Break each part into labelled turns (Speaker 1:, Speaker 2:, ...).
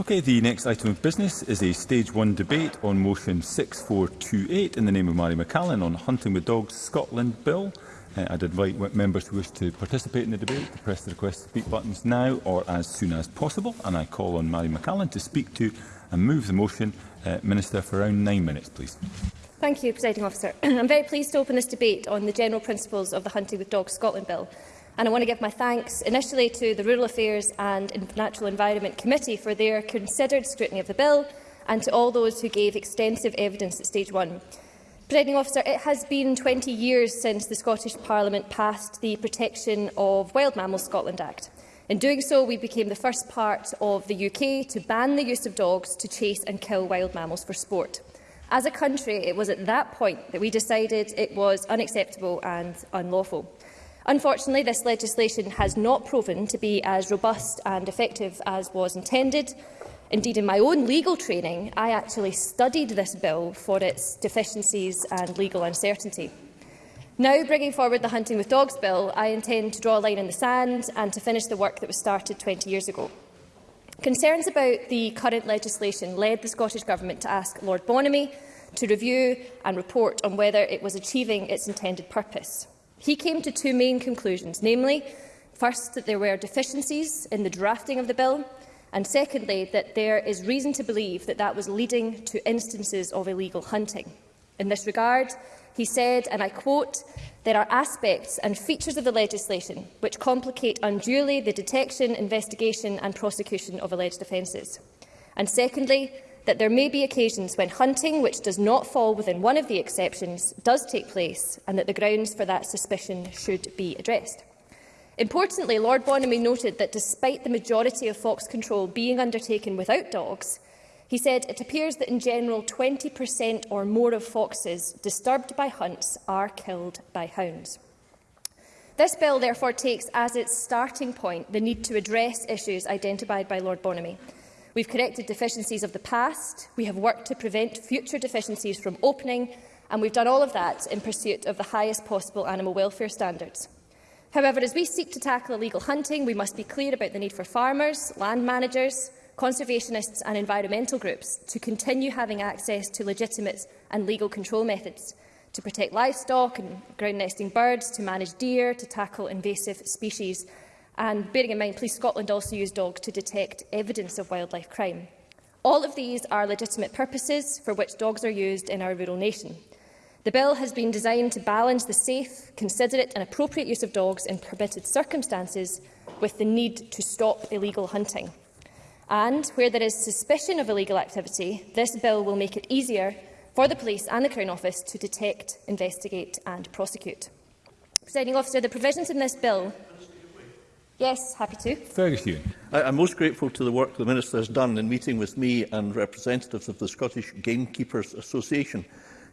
Speaker 1: Okay, the next item of business is a stage one debate on motion 6428 in the name of Mary McCallan on Hunting with Dogs Scotland Bill. Uh, I'd invite members who wish to participate in the debate to press the request to speak buttons now or as soon as possible. And I call on Mary McCallan to speak to and move the motion. Uh, Minister, for around nine minutes, please.
Speaker 2: Thank you, Presiding Officer. I'm very pleased to open this debate on the general principles of the Hunting with Dogs Scotland Bill and I want to give my thanks initially to the Rural Affairs and Natural Environment Committee for their considered scrutiny of the bill and to all those who gave extensive evidence at stage one. Presiding officer, it has been 20 years since the Scottish Parliament passed the Protection of Wild Mammals Scotland Act. In doing so, we became the first part of the UK to ban the use of dogs to chase and kill wild mammals for sport. As a country, it was at that point that we decided it was unacceptable and unlawful. Unfortunately, this legislation has not proven to be as robust and effective as was intended. Indeed, in my own legal training, I actually studied this bill for its deficiencies and legal uncertainty. Now bringing forward the Hunting with Dogs Bill, I intend to draw a line in the sand and to finish the work that was started 20 years ago. Concerns about the current legislation led the Scottish Government to ask Lord Bonamy to review and report on whether it was achieving its intended purpose. He came to two main conclusions, namely, first, that there were deficiencies in the drafting of the bill, and secondly, that there is reason to believe that that was leading to instances of illegal hunting. In this regard, he said, and I quote, there are aspects and features of the legislation which complicate unduly the detection, investigation and prosecution of alleged offences. And secondly, that there may be occasions when hunting, which does not fall within one of the exceptions, does take place and that the grounds for that suspicion should be addressed. Importantly, Lord Bonamy noted that despite the majority of fox control being undertaken without dogs, he said it appears that in general 20% or more of foxes disturbed by hunts are killed by hounds. This bill therefore takes as its starting point the need to address issues identified by Lord Bonamy. We've corrected deficiencies of the past, we have worked to prevent future deficiencies from opening, and we've done all of that in pursuit of the highest possible animal welfare standards. However, as we seek to tackle illegal hunting, we must be clear about the need for farmers, land managers, conservationists and environmental groups to continue having access to legitimate and legal control methods to protect livestock and ground nesting birds, to manage deer, to tackle invasive species And bearing in mind, Police Scotland also use dogs to detect evidence of wildlife crime. All of these are legitimate purposes for which dogs are used in our rural nation. The bill has been designed to balance the safe, considerate and appropriate use of dogs in permitted circumstances with the need to stop illegal hunting. And where there is suspicion of illegal activity, this bill will make it easier for the police and the Crown Office to detect, investigate and prosecute. Presiding officer, the provisions in this bill Yes, happy to.
Speaker 1: Fergus Ewan.
Speaker 3: I am most grateful to the work the Minister has done in meeting with me and representatives of the Scottish Gamekeepers Association.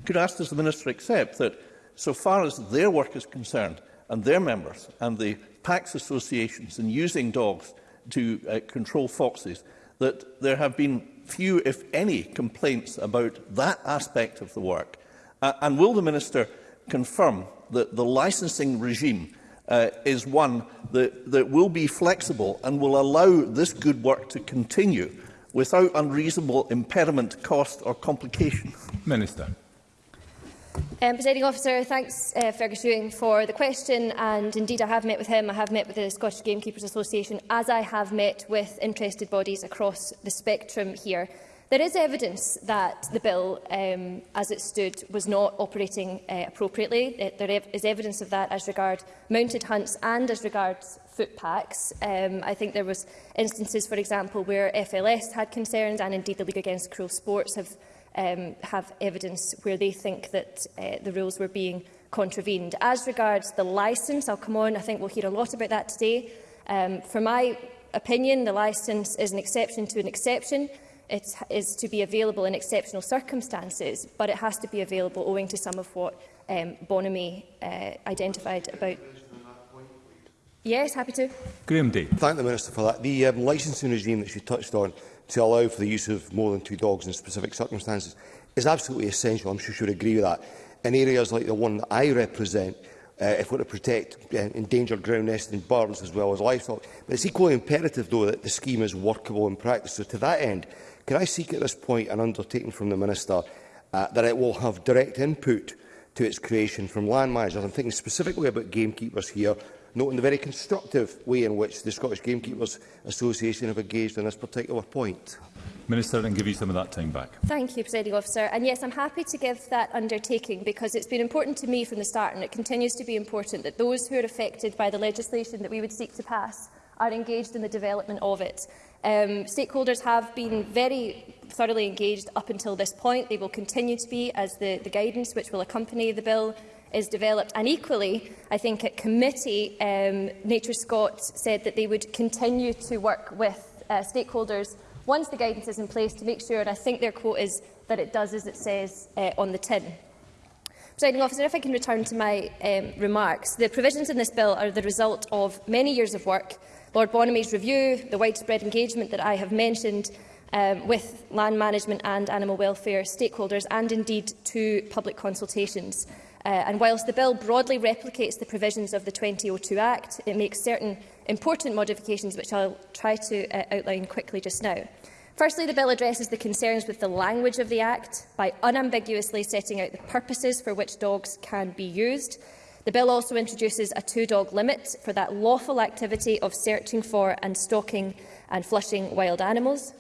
Speaker 3: Could I ask, does the Minister accept that, so far as their work is concerned, and their members, and the PACS associations in using dogs to uh, control foxes, that there have been few, if any, complaints about that aspect of the work? Uh, and will the Minister confirm that the licensing regime uh, is one that, that will be flexible and will allow this good work to continue without unreasonable impediment, cost or complication?
Speaker 1: Minister.
Speaker 2: Um, Presiding officer, thanks uh, Fergus Ewing for the question and indeed I have met with him, I have met with the Scottish Gamekeepers Association as I have met with interested bodies across the spectrum here. There is evidence that the bill, um, as it stood, was not operating uh, appropriately. Uh, there is evidence of that as regards mounted hunts and as regards foot Um, I think there was instances, for example, where FLS had concerns and indeed the League Against Cruel Sports have, um, have evidence where they think that uh, the rules were being contravened. As regards the licence, I'll come on, I think we'll hear a lot about that today. Um, for my opinion, the licence is an exception to an exception it is to be available in exceptional circumstances, but it has to be available owing to some of what um, Bonamy uh, identified about. Yes, happy to.
Speaker 1: Graham Day.
Speaker 4: Thank the Minister for that. The um, licensing regime that she touched on to allow for the use of more than two dogs in specific circumstances is absolutely essential. I'm sure she would agree with that. In areas like the one that I represent, uh, if we're to protect uh, endangered ground nesting birds as well as livestock. But it's equally imperative, though, that the scheme is workable in practice. So to that end, Can I seek at this point an undertaking from the Minister uh, that it will have direct input to its creation from land managers? I'm thinking specifically about gamekeepers here, noting the very constructive way in which the Scottish Gamekeepers Association have engaged on this particular point.
Speaker 1: Minister, I can give you some of that time back.
Speaker 2: Thank you, Presiding Officer. And yes, I'm happy to give that undertaking because it's been important to me from the start and it continues to be important that those who are affected by the legislation that we would seek to pass are engaged in the development of it. Um, stakeholders have been very thoroughly engaged up until this point. They will continue to be as the, the guidance which will accompany the bill is developed. And equally, I think at committee, um, Nature Scott said that they would continue to work with uh, stakeholders once the guidance is in place to make sure, and I think their quote is that it does as it says uh, on the tin. Presiding officer, if I can return to my um, remarks, the provisions in this bill are the result of many years of work Lord Bonamy's review, the widespread engagement that I have mentioned um, with land management and animal welfare stakeholders, and indeed to public consultations. Uh, and whilst the bill broadly replicates the provisions of the 2002 Act, it makes certain important modifications which I'll try to uh, outline quickly just now. Firstly, the bill addresses the concerns with the language of the Act by unambiguously setting out the purposes for which dogs can be used The bill also introduces a two-dog limit for that lawful activity of searching for and stalking and flushing wild animals.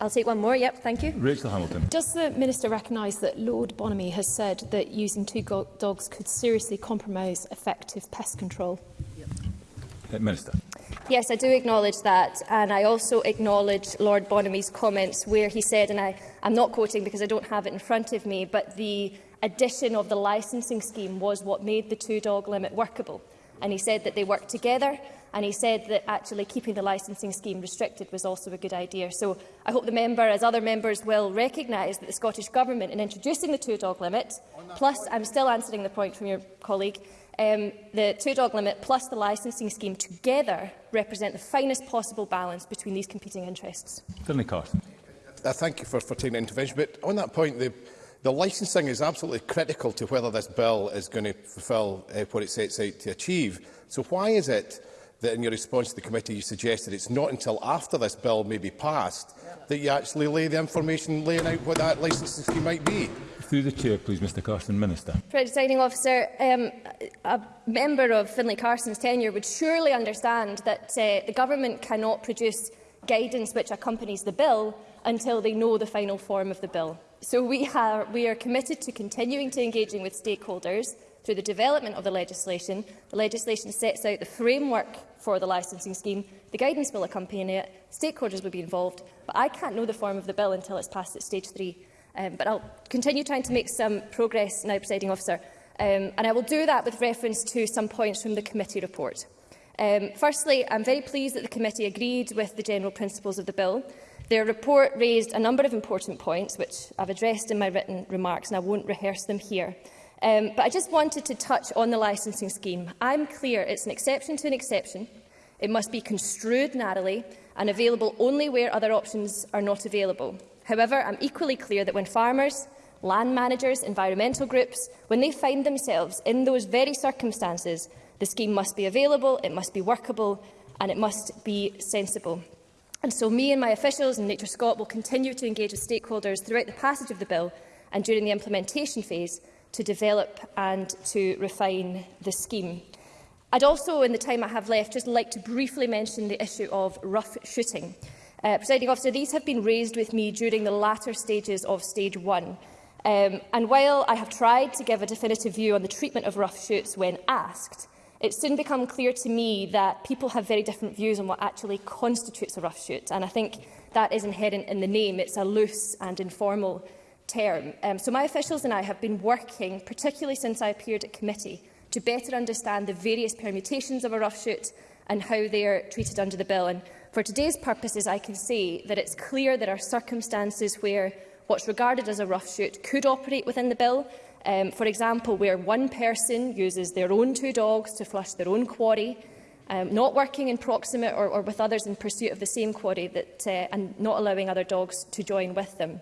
Speaker 2: I'll take one more. Yep, thank you.
Speaker 1: Rachel Hamilton.
Speaker 5: Does the Minister recognise that Lord Bonamy has said that using two dogs could seriously compromise effective pest control? Yep.
Speaker 1: Uh, Minister.
Speaker 2: Yes, I do acknowledge that, and I also acknowledge Lord Bonamy's comments where he said, and I, I'm not quoting because I don't have it in front of me, but the addition of the licensing scheme was what made the two-dog limit workable. And he said that they worked together and he said that actually keeping the licensing scheme restricted was also a good idea. So I hope the member, as other members, will recognise that the Scottish Government, in introducing the two-dog limit, plus point. I'm still answering the point from your colleague, um, the two-dog limit plus the licensing scheme together represent the finest possible balance between these competing interests.
Speaker 1: Finley Carson.
Speaker 6: I uh, thank you for, for taking the intervention, but on that point, the The licensing is absolutely critical to whether this bill is going to fulfil uh, eh, what it sets out to achieve. So why is it that in your response to the committee you suggested it's not until after this bill may be passed that you actually lay the information laying out what that licensing scheme might be?
Speaker 1: Through the chair, please, Mr Carson. Minister.
Speaker 2: Presiding officer, um, a member of Finlay Carson's tenure would surely understand that uh, the government cannot produce guidance which accompanies the bill until they know the final form of the bill. So we, have, we are committed to continuing to engaging with stakeholders through the development of the legislation. The legislation sets out the framework for the licensing scheme. The guidance will accompany it. Stakeholders will be involved. But I can't know the form of the bill until it's passed at stage three. Um, but I'll continue trying to make some progress now, presiding officer. Um, and I will do that with reference to some points from the committee report. Um, firstly, I'm very pleased that the committee agreed with the general principles of the bill. Their report raised a number of important points, which I've addressed in my written remarks, and I won't rehearse them here. Um, but I just wanted to touch on the licensing scheme. I'm clear it's an exception to an exception. It must be construed narrowly and available only where other options are not available. However, I'm equally clear that when farmers, land managers, environmental groups, when they find themselves in those very circumstances, the scheme must be available, it must be workable and it must be sensible. And so me and my officials and Nature Scott will continue to engage with stakeholders throughout the passage of the bill and during the implementation phase to develop and to refine the scheme. I'd also, in the time I have left, just like to briefly mention the issue of rough shooting. Uh, Presiding officer, these have been raised with me during the latter stages of stage one. Um, and while I have tried to give a definitive view on the treatment of rough shoots when asked, it soon became clear to me that people have very different views on what actually constitutes a rough shoot. And I think that is inherent in the name. It's a loose and informal term. Um, so my officials and I have been working, particularly since I appeared at committee, to better understand the various permutations of a rough shoot and how they are treated under the bill. And for today's purposes, I can say that it's clear there are circumstances where what's regarded as a rough shoot could operate within the bill, Um, for example, where one person uses their own two dogs to flush their own quarry, um, not working in proximate or, or, with others in pursuit of the same quarry that, uh, and not allowing other dogs to join with them.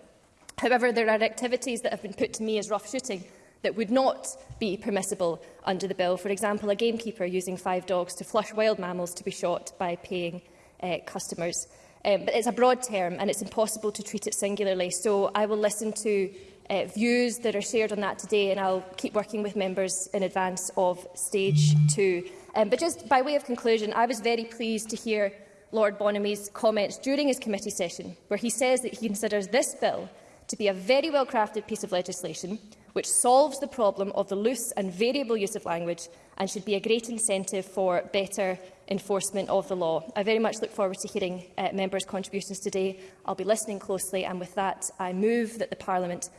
Speaker 2: However, there are activities that have been put to me as rough shooting that would not be permissible under the bill. For example, a gamekeeper using five dogs to flush wild mammals to be shot by paying uh, customers. Um, but it's a broad term and it's impossible to treat it singularly, so I will listen to uh, views that are shared on that today, and I'll keep working with members in advance of stage two. Um, but just by way of conclusion, I was very pleased to hear Lord Bonamy's comments during his committee session, where he says that he considers this bill to be a very well-crafted piece of legislation which solves the problem of the loose and variable use of language and should be a great incentive for better enforcement of the law. I very much look forward to hearing uh, members' contributions today. I'll be listening closely and with that I move that the Parliament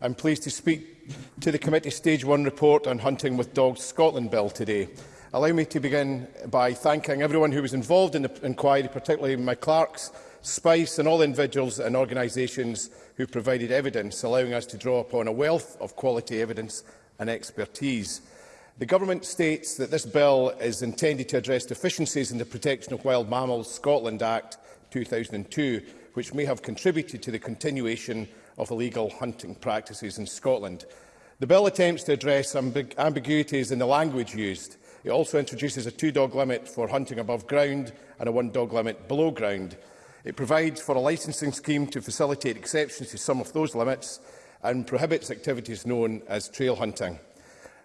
Speaker 6: I'm pleased to speak to the committee Stage 1 report on Hunting with Dogs Scotland Bill today. Allow me to begin by thanking everyone who was involved in the inquiry, particularly my clerks, Spice and all individuals and organisations who provided evidence, allowing us to draw upon a wealth of quality evidence and expertise. The Government states that this bill is intended to address deficiencies in the Protection of Wild Mammals Scotland Act 2002, which may have contributed to the continuation of illegal hunting practices in Scotland. The bill attempts to address ambig ambiguities in the language used. It also introduces a two-dog limit for hunting above ground and a one-dog limit below ground. It provides for a licensing scheme to facilitate exceptions to some of those limits and prohibits activities known as trail hunting.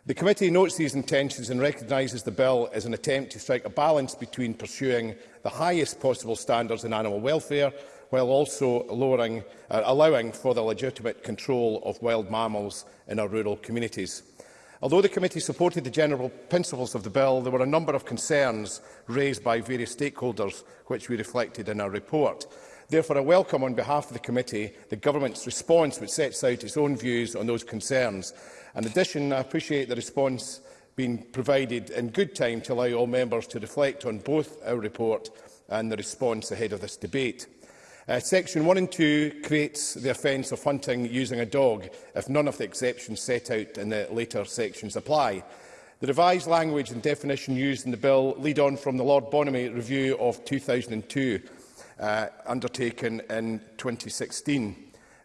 Speaker 6: The committee notes these intentions and recognises the bill as an attempt to strike a balance between pursuing the highest possible standards in animal welfare while also lowering, uh, allowing for the legitimate control of wild mammals in our rural communities. Although the committee supported the general principles of the bill, there were a number of concerns raised by various stakeholders, which we reflected in our report. Therefore, I welcome on behalf of the committee the government's response, which sets out its own views on those concerns. In addition, I appreciate the response being provided in good time to allow all members to reflect on both our report and the response ahead of this debate. Uh, section 1 and 2 creates the offence of hunting using a dog if none of the exceptions set out in the later sections apply. The revised language and definition used in the bill lead on from the Lord Bonamy review of 2002 uh, undertaken in 2016.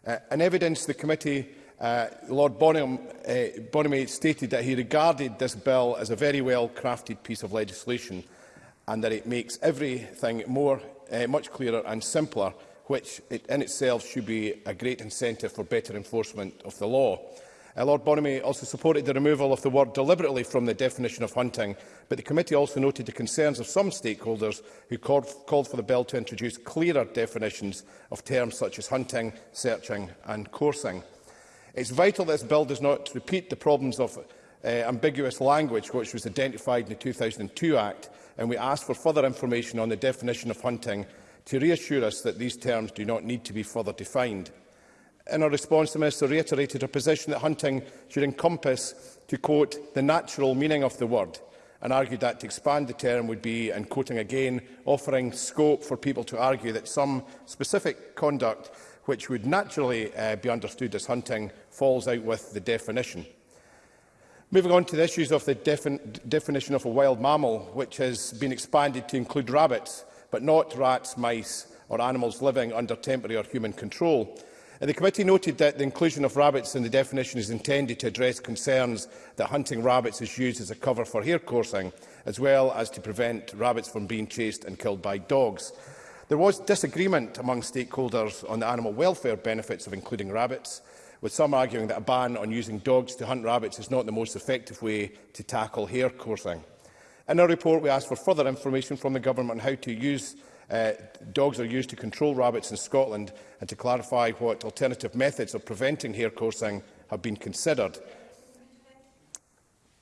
Speaker 6: Uh, in evidence, the committee uh, Lord Bonham, uh, Bonamy stated that he regarded this bill as a very well-crafted piece of legislation and that it makes everything more, uh, much clearer and simpler which it in itself should be a great incentive for better enforcement of the law. Uh, Lord Bonamy also supported the removal of the word deliberately from the definition of hunting, but the committee also noted the concerns of some stakeholders who called, called for the bill to introduce clearer definitions of terms such as hunting, searching and coursing. It's is vital this bill does not repeat the problems of uh, ambiguous language which was identified in the 2002 Act, and we asked for further information on the definition of hunting to reassure us that these terms do not need to be further defined. In our response, the Minister reiterated her position that hunting should encompass, to quote, the natural meaning of the word, and argued that to expand the term would be, and quoting again, offering scope for people to argue that some specific conduct which would naturally uh, be understood as hunting falls out with the definition. Moving on to the issues of the defin definition of a wild mammal, which has been expanded to include rabbits, but not rats, mice or animals living under temporary or human control. And the committee noted that the inclusion of rabbits in the definition is intended to address concerns that hunting rabbits is used as a cover for hare coursing, as well as to prevent rabbits from being chased and killed by dogs. There was disagreement among stakeholders on the animal welfare benefits of including rabbits, with some arguing that a ban on using dogs to hunt rabbits is not the most effective way to tackle hare coursing. In our report, we asked for further information from the Government on how to use uh, dogs are used to control rabbits in Scotland and to clarify what alternative methods of preventing hair coursing have been considered.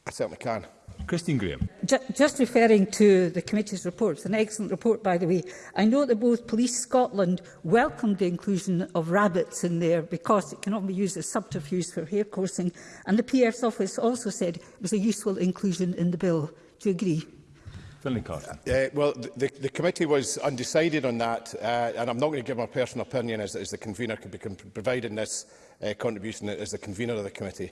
Speaker 6: I certainly can.
Speaker 1: Christine Graham.
Speaker 7: Just referring to the committee's report, it's an excellent report by the way. I know that both Police Scotland welcomed the inclusion of rabbits in there because it cannot be used as subterfuge for hair coursing and the PF's office also said it was a useful inclusion in the bill to agree.
Speaker 6: Uh, well, the, the committee was undecided on that, uh, and I'm not going to give my personal opinion as, as the convener could be providing this uh, contribution as the convener of the committee.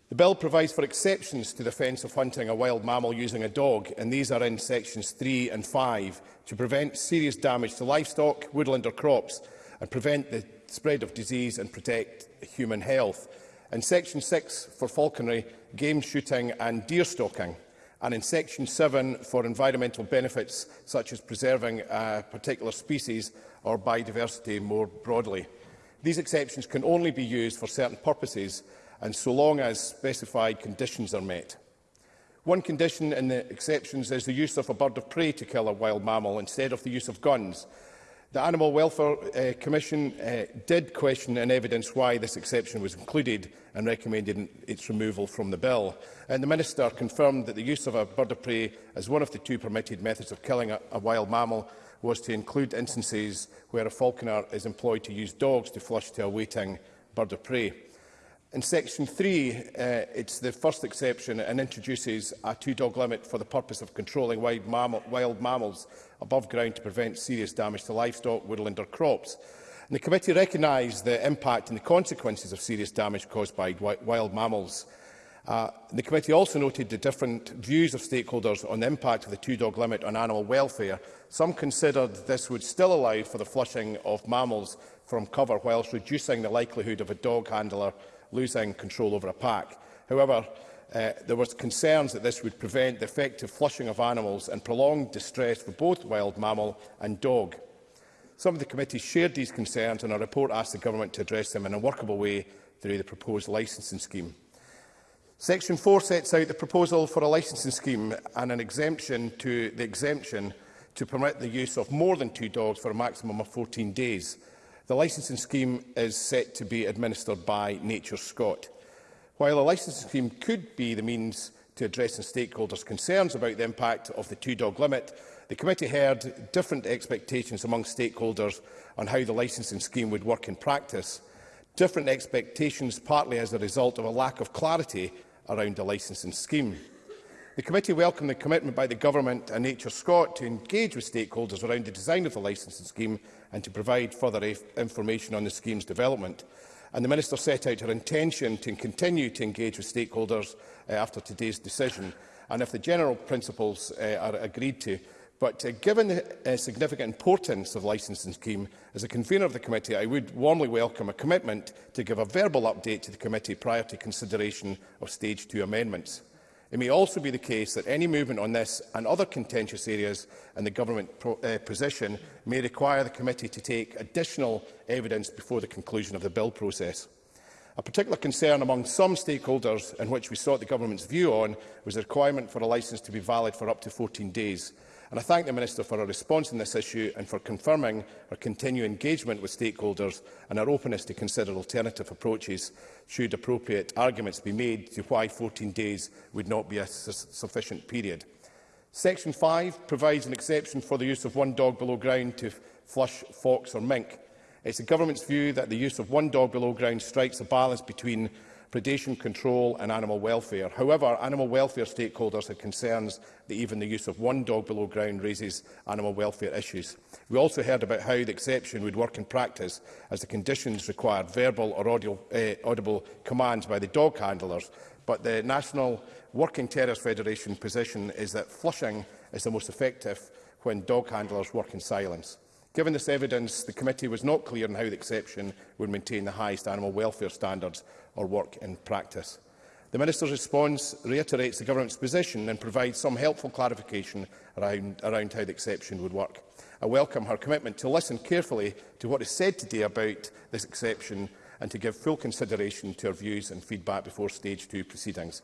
Speaker 7: The
Speaker 6: bill provides for exceptions to the offence of hunting a wild mammal using a dog, and these are in sections 3 and 5, to prevent serious damage to livestock, woodland or crops, and prevent the spread of disease and protect human health in Section 6 for falconry, game shooting and deer stalking, and in Section 7 for environmental benefits such as preserving a particular species or biodiversity more broadly. These exceptions can only be used for certain purposes and so long as specified conditions are met. One condition in the exceptions is the use of a bird of prey to kill a wild mammal instead of the use of guns, The Animal Welfare uh, Commission uh, did question and evidence why this exception was included and recommended its removal from the bill. And the Minister confirmed that the use of a bird of prey as one of the two permitted methods of killing a, a wild mammal was to include instances where a falconer is employed to use dogs to flush to a waiting bird of prey. In section 3, uh, it's the first exception and introduces a two-dog limit for the purpose of controlling wild, mammal, wild mammals above ground to prevent serious damage to livestock, woodland or crops. And the committee recognised the impact and the consequences of serious damage caused by wild mammals. Uh, the committee also noted the different views of stakeholders on the impact of the two-dog limit on animal welfare. Some considered this would still allow for the flushing of mammals from cover whilst reducing the likelihood of a dog handler losing control over a pack. However, Uh, there were concerns that this would prevent the effective flushing of animals and prolonged distress for both wild mammal and dog. Some of the committees shared these concerns and our report asked the Government to address them in a workable way through the proposed licensing scheme. Section 4 sets out the proposal for a licensing scheme and an exemption to the exemption to permit the use of more than two dogs for a maximum of 14 days. The licensing scheme is set to be administered by Nature Scott. While a licensing scheme could be the means to addressing stakeholders' concerns about the impact of the two-dog limit, the committee heard different expectations among stakeholders on how the licensing scheme would work in practice, different expectations partly as a result of a lack of clarity around the licensing scheme. The committee welcomed the commitment by the Government and Nature Scott to engage with stakeholders around the design of the licensing scheme and to provide further information on the scheme's development and the Minister set out her intention to continue to engage with stakeholders uh, after today's decision, and if the general principles uh, are agreed to. But uh, given the uh, significant importance of the licensing scheme, as a convener of the committee, I would warmly welcome a commitment to give a verbal update to the committee prior to consideration of Stage 2 amendments. It may also be the case that any movement on this and other contentious areas in the Government pro, uh, position may require the Committee to take additional evidence before the conclusion of the bill process. A particular concern among some stakeholders in which we sought the Government's view on was the requirement for a licence to be valid for up to 14 days. And I thank the Minister for her response on this issue and for confirming her continued engagement with stakeholders and her openness to consider alternative approaches should appropriate arguments be made to why 14 days would not be a su sufficient period. Section 5 provides an exception for the use of one dog below ground to flush fox or mink. It's the Government's view that the use of one dog below ground strikes a balance between predation control and animal welfare. However, animal welfare stakeholders have concerns that even the use of one dog below ground raises animal welfare issues. We also heard about how the exception would work in practice as the conditions required verbal or audio, uh, audible commands by the dog handlers, but the National Working Terrorist Federation position is that flushing is the most effective when dog handlers work in silence. Given this evidence, the committee was not clear on how the exception would maintain the highest animal welfare standards or work in practice. The Minister's response reiterates the Government's position and provides some helpful clarification around, around how the exception would work. I welcome her commitment to listen carefully to what is said today about this exception and to give full consideration to her views and feedback before Stage 2 proceedings.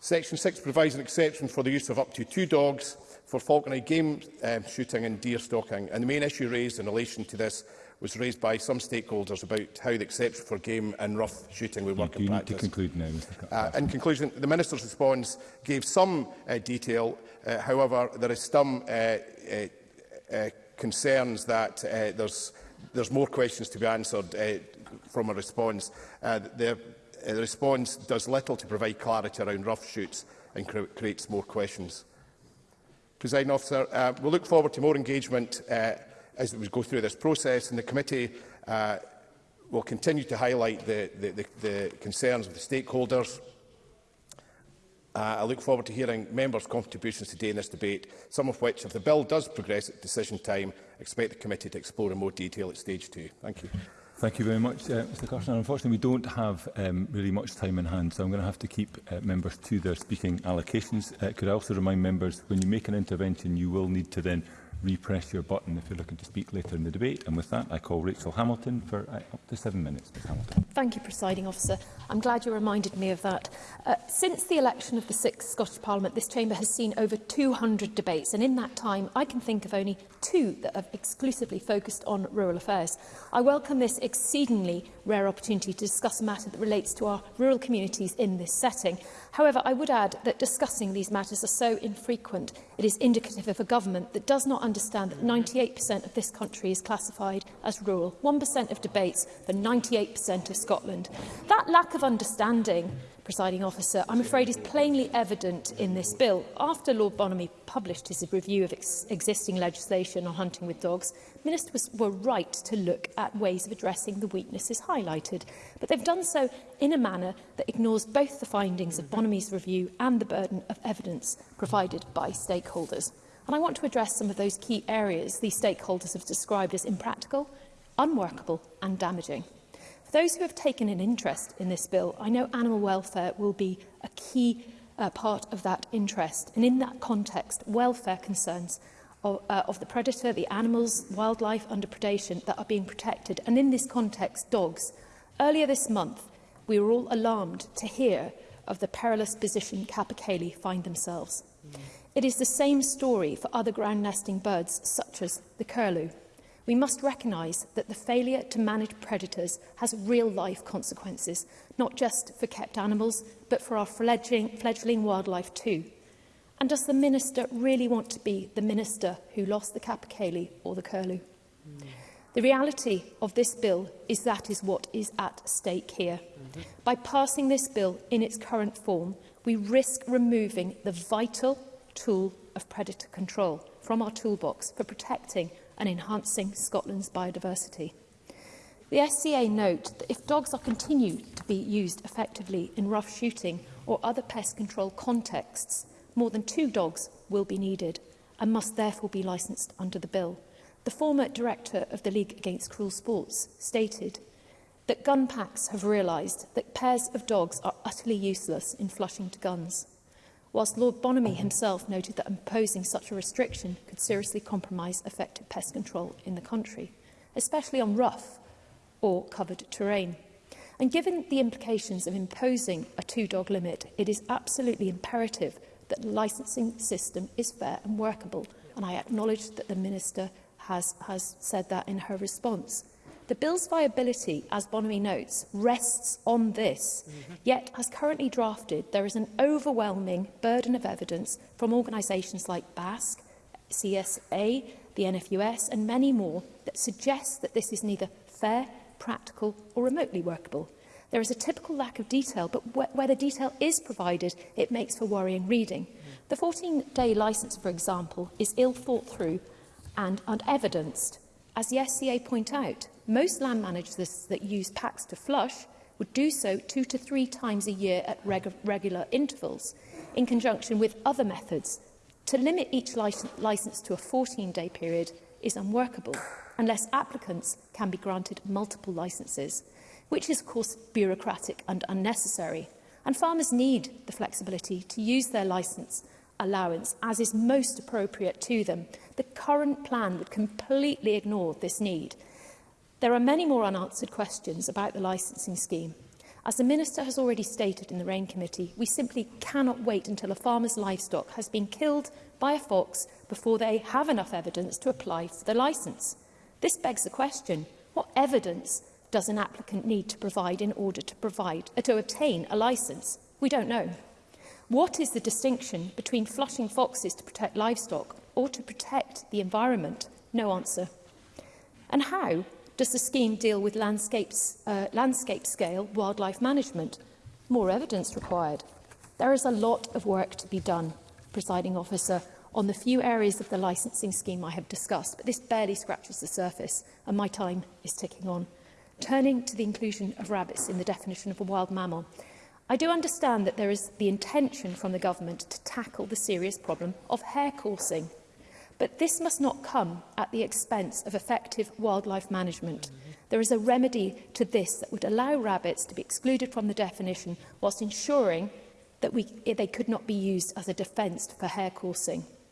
Speaker 6: Section 6 provides an exception for the use of up to two dogs for Falconry game uh, shooting and deer stalking. And the main issue raised in relation to this was raised by some stakeholders about how the exception for game and rough shooting would work
Speaker 1: you,
Speaker 6: in practice.
Speaker 1: You need to conclude now,
Speaker 6: uh, In conclusion, the Minister's response gave some uh, detail. Uh, however, there is some uh, uh, uh, concerns that uh, there's, there's more questions to be answered uh, from a response. Uh, the, uh, the response does little to provide clarity around rough shoots and cre creates more questions. Presiding Officer. Uh, we we'll look forward to more engagement uh, as we go through this process, and the committee uh, will continue to highlight the, the, the, the concerns of the stakeholders. Uh, I look forward to hearing members' contributions today in this debate, some of which, if the bill does progress at decision time, expect the committee to explore in more detail at stage two. Thank you.
Speaker 1: Thank you very much, uh, Mr Carson. Unfortunately, we don't have um, really much time in hand, so I'm going to have to keep uh, members to their speaking allocations. Uh, could I also remind members, when you make an intervention, you will need to then repress your button if you're looking to speak later in the debate. And with that, I call Rachel Hamilton for uh, up to seven minutes. Ms Hamilton.
Speaker 5: Thank you, Presiding Officer. I'm glad you reminded me of that. Uh, since the election of the sixth Scottish Parliament, this chamber has seen over 200 debates. And in that time, I can think of only two that have exclusively focused on rural affairs. I welcome this exceedingly rare opportunity to discuss a matter that relates to our rural communities in this setting. However, I would add that discussing these matters are so infrequent, it is indicative of a government that does not understand that 98% of this country is classified as rural, 1% of debates for 98% of Scotland. That lack of understanding presiding officer, I'm afraid is plainly evident in this bill. After Lord Bonamy published his review of ex existing legislation on hunting with dogs, ministers were right to look at ways of addressing the weaknesses highlighted, but they've done so in a manner that ignores both the findings of Bonamy's review and the burden of evidence provided by stakeholders. And I want to address some of those key areas these stakeholders have described as impractical, unworkable and damaging. For those who have taken an interest in this bill, I know animal welfare will be a key uh, part of that interest. And in that context, welfare concerns of, uh, of the predator, the animals, wildlife under predation that are being protected. And in this context, dogs. Earlier this month, we were all alarmed to hear of the perilous position capercaillie find themselves. Mm. It is the same story for other ground nesting birds, such as the curlew. We must recognise that the failure to manage predators has real-life consequences, not just for kept animals, but for our fledgling, fledgling wildlife too. And does the minister really want to be the minister who lost the capercaillie or the curlew? Mm. The reality of this bill is that is what is at stake here. Mm -hmm. By passing this bill in its current form, we risk removing the vital tool of predator control from our toolbox for protecting and enhancing Scotland's biodiversity. The SCA note that if dogs are continued to be used effectively in rough shooting or other pest control contexts, more than two dogs will be needed and must therefore be licensed under the bill. The former director of the League Against Cruel Sports stated that gun packs have realised that pairs of dogs are utterly useless in flushing to guns whilst Lord Bonamy himself noted that imposing such a restriction could seriously compromise effective pest control in the country, especially on rough or covered terrain. And given the implications of imposing a two-dog limit, it is absolutely imperative that the licensing system is fair and workable, and I acknowledge that the Minister has, has said that in her response. The bill's viability, as Bonamy notes, rests on this. Mm -hmm. Yet, as currently drafted, there is an overwhelming burden of evidence from organisations like BASC, CSA, the NFUS and many more that suggests that this is neither fair, practical or remotely workable. There is a typical lack of detail, but wh where the detail is provided, it makes for worrying reading. Mm. The 14-day licence, for example, is ill thought through and unevidenced. As the SCA point out, Most land managers that use packs to flush would do so two to three times a year at reg regular intervals, in conjunction with other methods. To limit each licence to a 14-day period is unworkable, unless applicants can be granted multiple licences, which is, of course, bureaucratic and unnecessary. And farmers need the flexibility to use their licence allowance as is most appropriate to them. The current plan would completely ignore this need – There are many more unanswered questions about the licensing scheme. As the Minister has already stated in the RAIN Committee, we simply cannot wait until a farmer's livestock has been killed by a fox before they have enough evidence to apply for the licence. This begs the question, what evidence does an applicant need to provide in order to, provide, uh, to obtain a licence? We don't know. What is the distinction between flushing foxes to protect livestock or to protect the environment? No answer. And how Does the scheme deal with landscapes, uh, landscape scale wildlife management? More evidence required. There is a lot of work to be done, presiding officer, on the few areas of the licensing scheme I have discussed, but this barely scratches the surface and my time is ticking on. Turning to the inclusion of rabbits in the definition of a wild mammal, I do understand that there is the intention from the government to tackle the serious problem of hair coursing But this must not come at the expense of effective wildlife management. There is a remedy to this that would allow rabbits to be excluded from the definition whilst ensuring that we, they could not be used as a defence for hare coursing.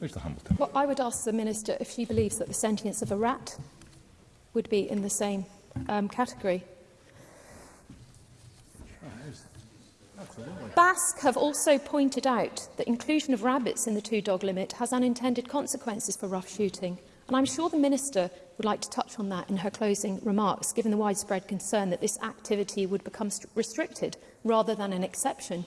Speaker 1: Mr Hamilton.
Speaker 5: Well, I would ask the Minister if she believes that the sentience of a rat would be in the same um, category. Basque have also pointed out that inclusion of rabbits in the two-dog limit has unintended consequences for rough shooting, and I'm sure the Minister would like to touch on that in her closing remarks, given the widespread concern that this activity would become restricted rather than an exception.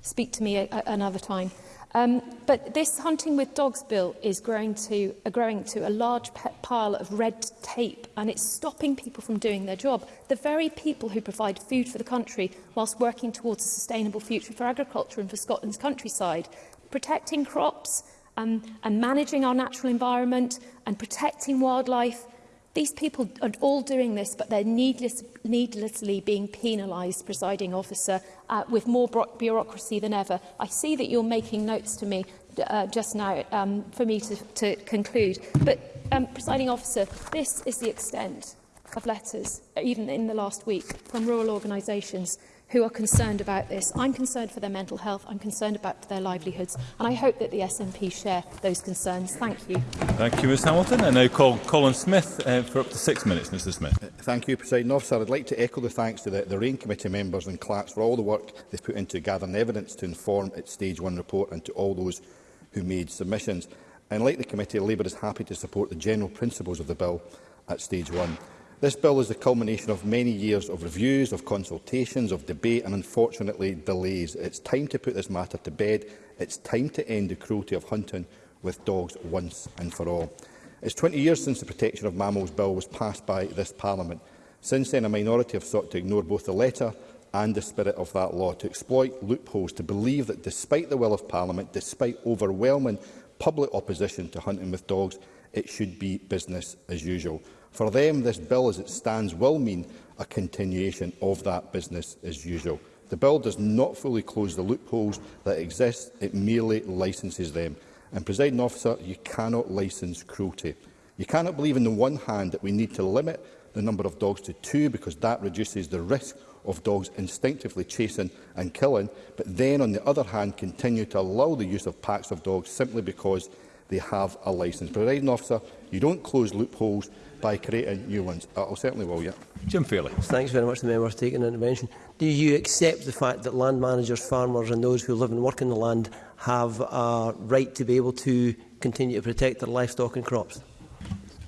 Speaker 5: speak to me a, a, another time. Um, but this hunting with dogs bill is growing to, uh, growing to a large pile of red tape and it's stopping people from doing their job. The very people who provide food for the country whilst working towards a sustainable future for agriculture and for Scotland's countryside. Protecting crops um, and managing our natural environment and protecting wildlife These people are all doing this, but they're needless, needlessly being penalised, presiding officer, uh, with more bureaucracy than ever. I see that you're making notes to me uh, just now um, for me to, to conclude. But, um, presiding officer, this is the extent of letters, even in the last week, from rural organisations who are concerned about this. I'm concerned for their mental health, I'm concerned about their livelihoods, and I hope that the SNP share those concerns. Thank you.
Speaker 1: Thank you, Ms Hamilton. I now call Colin Smith uh, for up to six minutes, Mr Smith.
Speaker 8: Uh, thank you, President Officer. I'd like to echo the thanks to the, the RAIN Committee members and clerks for all the work they've put into gathering evidence to inform its Stage 1 report and to all those who made submissions. And like the committee, Labour is happy to support the general principles of the bill at Stage 1. This bill is the culmination of many years of reviews, of consultations, of debate and unfortunately delays. It's time to put this matter to bed. It's time to end the cruelty of hunting with dogs once and for all. It's 20 years since the Protection of Mammals Bill was passed by this Parliament. Since then, a minority have sought to ignore both the letter and the spirit of that law, to exploit loopholes, to believe that despite the will of Parliament, despite overwhelming public opposition to hunting with dogs, it should be business as usual. For them, this bill as it stands will mean a continuation of that business as usual. The bill does not fully close the loopholes that exist, it merely licenses them. And, presiding officer, you cannot license cruelty. You cannot believe on the one hand that we need to limit the number of dogs to two because that reduces the risk of dogs instinctively chasing and killing, but then, on the other hand, continue to allow the use of packs of dogs simply because they have a licence. Presiding officer, you don't close loopholes, by creating new ones. Uh, I certainly will, yeah.
Speaker 1: Jim Fairley.
Speaker 9: Thanks very much to the member for taking an intervention. Do you accept the fact that land managers, farmers and those who live and work in the land have a right to be able to continue to protect their livestock and crops?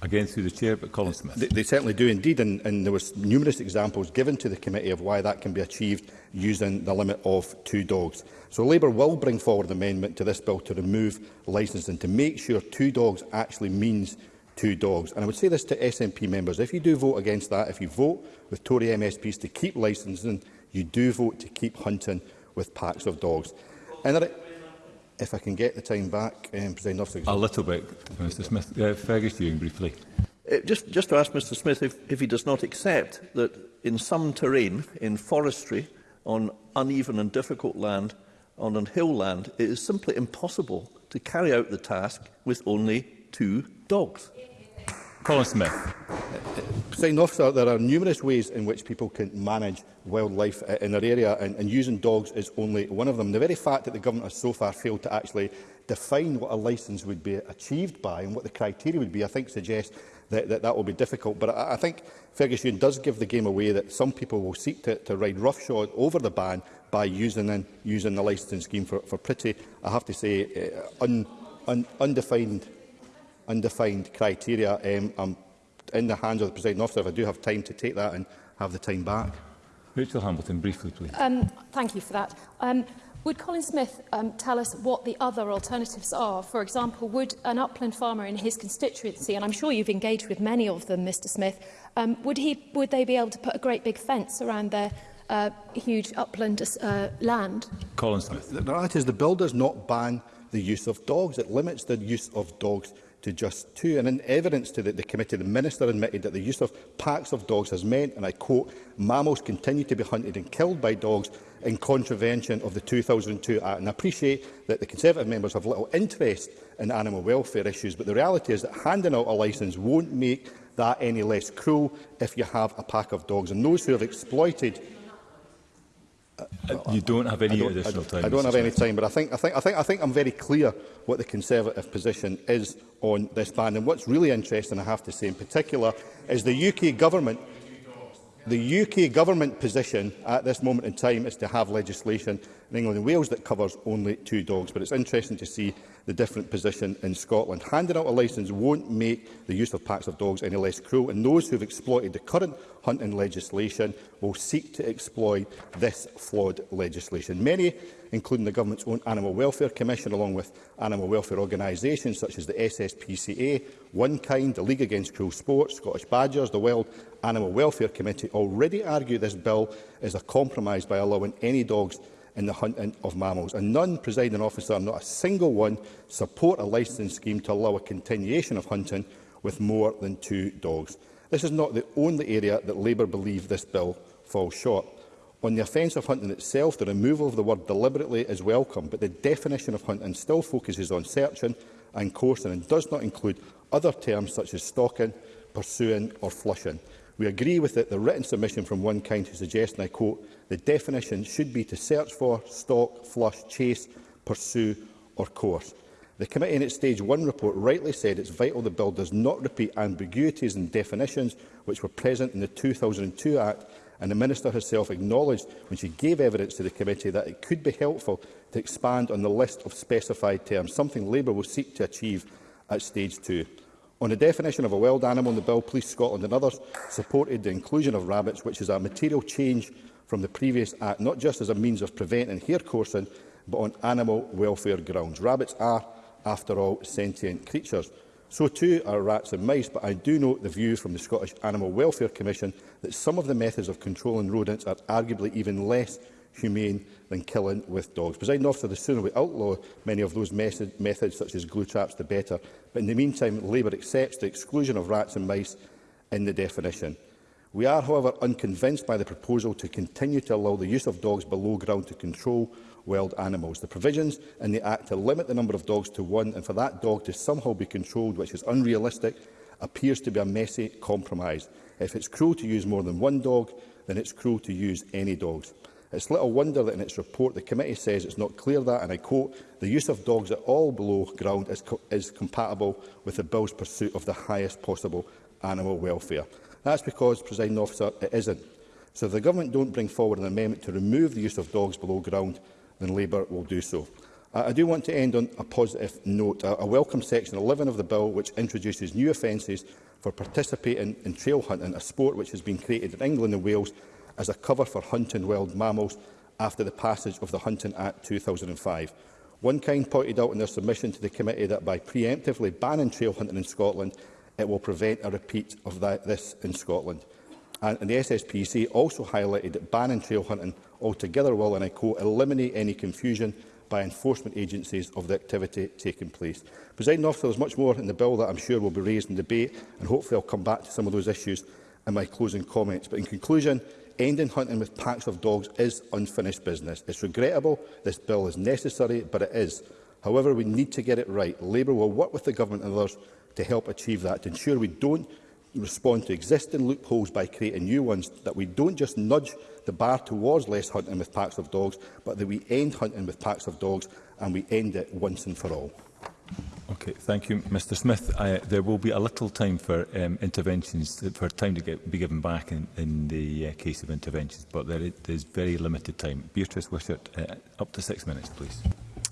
Speaker 1: Again, through the chair, but Colin Smith.
Speaker 8: They, they certainly do indeed, and, and there was numerous examples given to the committee of why that can be achieved using the limit of two dogs. So Labour will bring forward an amendment to this bill to remove licensing, to make sure two dogs actually means two dogs. And I would say this to SNP members, if you do vote against that, if you vote with Tory MSPs to keep licensing, you do vote to keep hunting with packs of dogs. And there, if I can get the time back, um, President Officer.
Speaker 1: A little bit, Mr Smith. Uh, Fergus Ewing, briefly.
Speaker 3: Uh, just, just to ask Mr Smith if, if he does not accept that in some terrain, in forestry, on uneven and difficult land, on an hill land, it is simply impossible to carry out the task with only two dogs?
Speaker 1: Colin Smith.
Speaker 8: off, sir, there are numerous ways in which people can manage wildlife uh, in their area and, and using dogs is only one of them. The very fact that the government has so far failed to actually define what a licence would be achieved by and what the criteria would be, I think suggests that that, that will be difficult. But I, I think Fergus Ewan does give the game away that some people will seek to, to ride roughshod over the ban by using, in, using the licensing scheme for, for pretty, I have to say, uh, un, un, undefined undefined criteria. Um, I'm in the hands of the presiding officer if I do have time to take that and have the time back.
Speaker 1: Rachel Hamilton, briefly, please.
Speaker 5: Um, thank you for that. Um, would Colin Smith um, tell us what the other alternatives are? For example, would an upland farmer in his constituency, and I'm sure you've engaged with many of them, Mr Smith, um, would, he, would they be able to put a great big fence around their uh, huge upland uh, land?
Speaker 1: Colin Smith.
Speaker 8: The reality is the bill does not ban the use of dogs. It limits the use of dogs to just two. And in evidence to the, the committee, the Minister admitted that the use of packs of dogs has meant, and I quote, mammals continue to be hunted and killed by dogs in contravention of the 2002 Act. And I appreciate that the Conservative members have little interest in animal welfare issues, but the reality is that handing out a licence won't make that any less cruel if you have a pack of dogs. And those who have exploited
Speaker 1: You don't have any don't, additional time.
Speaker 8: I don't have any time, but I think I think I think I think I'm very clear what the Conservative position is on this ban. And what's really interesting, I have to say, in particular, is the UK government. The UK government position at this moment in time is to have legislation in England and Wales that covers only two dogs. But it's interesting to see the different position in Scotland. Handing out a licence won't make the use of packs of dogs any less cruel, and those who have exploited the current hunting legislation will seek to exploit this flawed legislation. Many, including the government's own Animal Welfare Commission, along with animal welfare organisations such as the SSPCA, One Kind, the League Against Cruel Sport, Scottish Badgers, the World Animal Welfare Committee, already argue this bill is a compromise by allowing any dogs in the hunting of mammals. And none, presiding officer, not a single one, support a licensing scheme to allow a continuation of hunting with more than two dogs. This is not the only area that Labour believe this bill falls short. On the offence of hunting itself, the removal of the word deliberately is welcome, but the definition of hunting still focuses on searching and coursing and does not include other terms such as stalking, pursuing or flushing. We agree with it, the written submission from one county suggests, and I quote, the definition should be to search for, stalk, flush, chase, pursue or course. The committee in its stage one report rightly said it's vital the bill does not repeat ambiguities and definitions which were present in the 2002 Act and the Minister herself acknowledged when she gave evidence to the committee that it could be helpful to expand on the list of specified terms, something Labour will seek to achieve at stage two. On the definition of a wild animal in the bill, Police Scotland and others supported the inclusion of rabbits, which is a material change from the previous Act, not just as a means of preventing hair coursing, but on animal welfare grounds. Rabbits are, after all, sentient creatures. So too are rats and mice, but I do note the views from the Scottish Animal Welfare Commission that some of the methods of controlling rodents are arguably even less humane than killing with dogs. Presiding officer, the sooner we outlaw many of those methods, such as glue traps, the better, But in the meantime, Labour accepts the exclusion of rats and mice in the definition. We are, however, unconvinced by the proposal to continue to allow the use of dogs below ground to control wild animals. The provisions in the Act to limit the number of dogs to one and for that dog to somehow be controlled, which is unrealistic, appears to be a messy compromise. If it's cruel to use more than one dog, then it's cruel to use any dogs. It's little wonder that in its report the committee says it's not clear that, and I quote, the use of dogs at all below ground is, co is compatible with the Bill's pursuit of the highest possible animal welfare. That's because, President officer, it isn't. So if the government don't bring forward an amendment to remove the use of dogs below ground, then Labour will do so. I do want to end on a positive note. I welcome Section 11 of the Bill, which introduces new offences for participating in trail hunting, a sport which has been created in England and Wales as a cover for hunting wild mammals after the passage of the Hunting Act 2005. One kind pointed out in their submission to the committee that by preemptively banning trail hunting in Scotland, it will prevent a repeat of that, this in Scotland. And, the SSPC also highlighted that banning trail hunting altogether will, and I quote, eliminate any confusion by enforcement agencies of the activity taking place. President officer, there's much more in the bill that I'm sure will be raised in debate, and hopefully I'll come back to some of those issues in my closing comments. But in conclusion, ending hunting with packs of dogs is unfinished business. It's regrettable. This bill is necessary, but it is. However, we need to get it right. Labour will work with the government and others to help achieve that, to ensure we don't respond to existing loopholes by creating new ones, that we don't just nudge the bar towards less hunting with packs of dogs, but that we end hunting with packs of dogs and we end it once and for all.
Speaker 1: Okay, thank you, Mr Smith. I, there will be a little time for um, interventions, for time to get, be given back in, in the uh, case of interventions, but there is very limited time. Beatrice Wishart, uh, up to six minutes, please.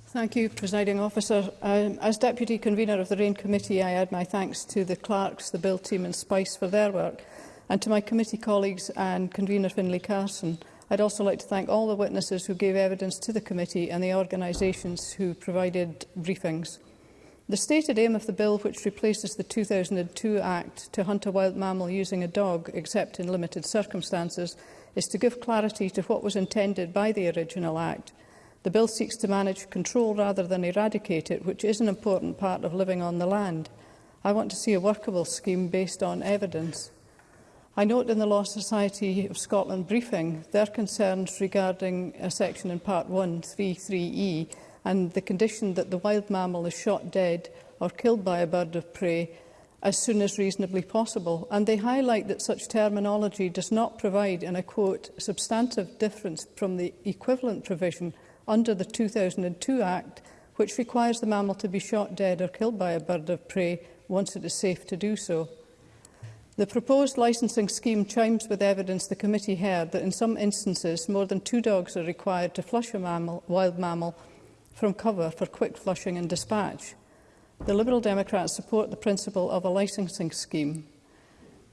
Speaker 10: Thank you, Presiding Officer. Um, as Deputy Convener of the RAIN Committee, I add my thanks to the clerks, the Bill team and SPICE for their work, and to my committee colleagues and Convener Finlay Carson. I'd also like to thank all the witnesses who gave evidence to the committee and the organisations who provided briefings. The stated aim of the bill, which replaces the 2002 Act to hunt a wild mammal using a dog, except in limited circumstances, is to give clarity to what was intended by the original Act. The bill seeks to manage control rather than eradicate it, which is an important part of living on the land. I want to see a workable scheme based on evidence. I note in the Law Society of Scotland briefing their concerns regarding a section in Part 1, 33E, and the condition that the wild mammal is shot dead or killed by a bird of prey as soon as reasonably possible. And they highlight that such terminology does not provide, and I quote, substantive difference from the equivalent provision under the 2002 Act, which requires the mammal to be shot dead or killed by a bird of prey once it is safe to do so. The proposed licensing scheme chimes with evidence the committee heard that in some instances more than two dogs are required to flush a mammal, wild mammal from cover for quick flushing and dispatch. The Liberal Democrats support the principle of a licensing scheme.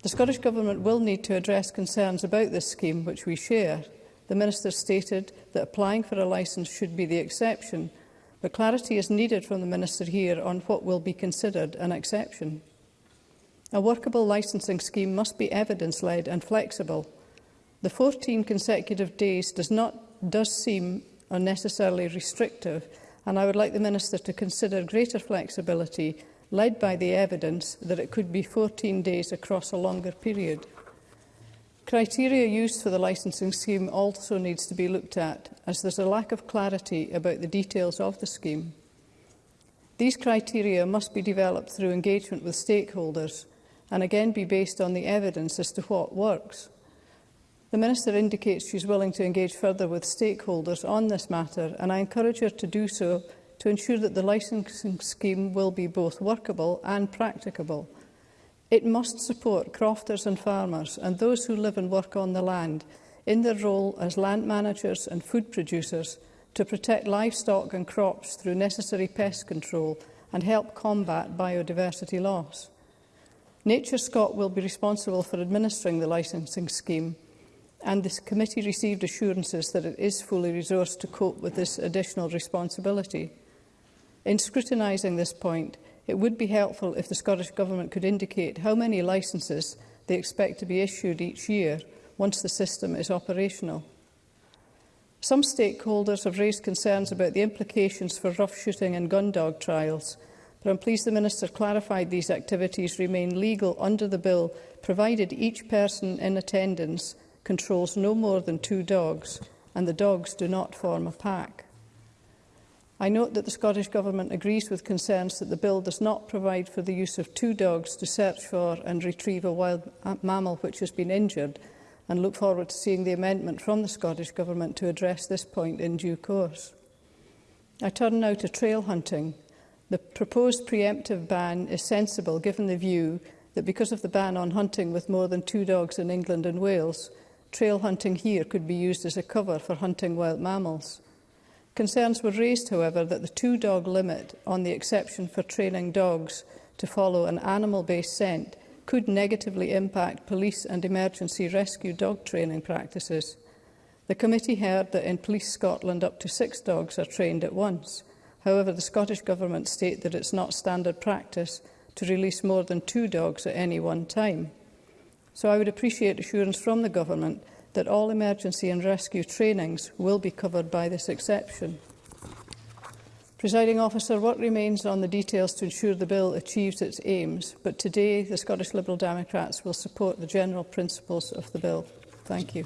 Speaker 10: The Scottish Government will need to address concerns about this scheme, which we share. The Minister stated that applying for a licence should be the exception, but clarity is needed from the Minister here on what will be considered an exception. A workable licensing scheme must be evidence-led and flexible. The 14 consecutive days does not does seem unnecessarily restrictive, and I would like the Minister to consider greater flexibility led by the evidence that it could be 14 days across a longer period. Criteria used for the licensing scheme also needs to be looked at, as there's a lack of clarity about the details of the scheme. These criteria must be developed through engagement with stakeholders and again be based on the evidence as to what works. The Minister indicates she is willing to engage further with stakeholders on this matter and I encourage her to do so to ensure that the licensing scheme will be both workable and practicable. It must support crofters and farmers and those who live and work on the land in their role as land managers and food producers to protect livestock and crops through necessary pest control and help combat biodiversity loss. Nature Scot will be responsible for administering the licensing scheme and this committee received assurances that it is fully resourced to cope with this additional responsibility. In scrutinising this point, it would be helpful if the Scottish Government could indicate how many licences they expect to be issued each year once the system is operational. Some stakeholders have raised concerns about the implications for rough shooting and gun dog trials, but I'm pleased the Minister clarified these activities remain legal under the bill, provided each person in attendance controls no more than two dogs, and the dogs do not form a pack. I note that the Scottish Government agrees with concerns that the bill does not provide for the use of two dogs to search for and retrieve a wild mammal which has been injured and look forward to seeing the amendment from the Scottish Government to address this point in due course. I turn now to trail hunting. The proposed preemptive ban is sensible given the view that because of the ban on hunting with more than two dogs in England and Wales, trail hunting here could be used as a cover for hunting wild mammals. Concerns were raised, however, that the two-dog limit on the exception for training dogs to follow an animal-based scent could negatively impact police and emergency rescue dog training practices. The committee heard that in Police Scotland up to six dogs are trained at once. However, the Scottish Government state that it's not standard practice to release more than two dogs at any one time. So I would appreciate assurance from the Government that all emergency and rescue trainings will be covered by this exception. Presiding officer, what remains on the details to ensure the bill achieves its aims, but today the Scottish Liberal Democrats will support the general principles of the bill. Thank you.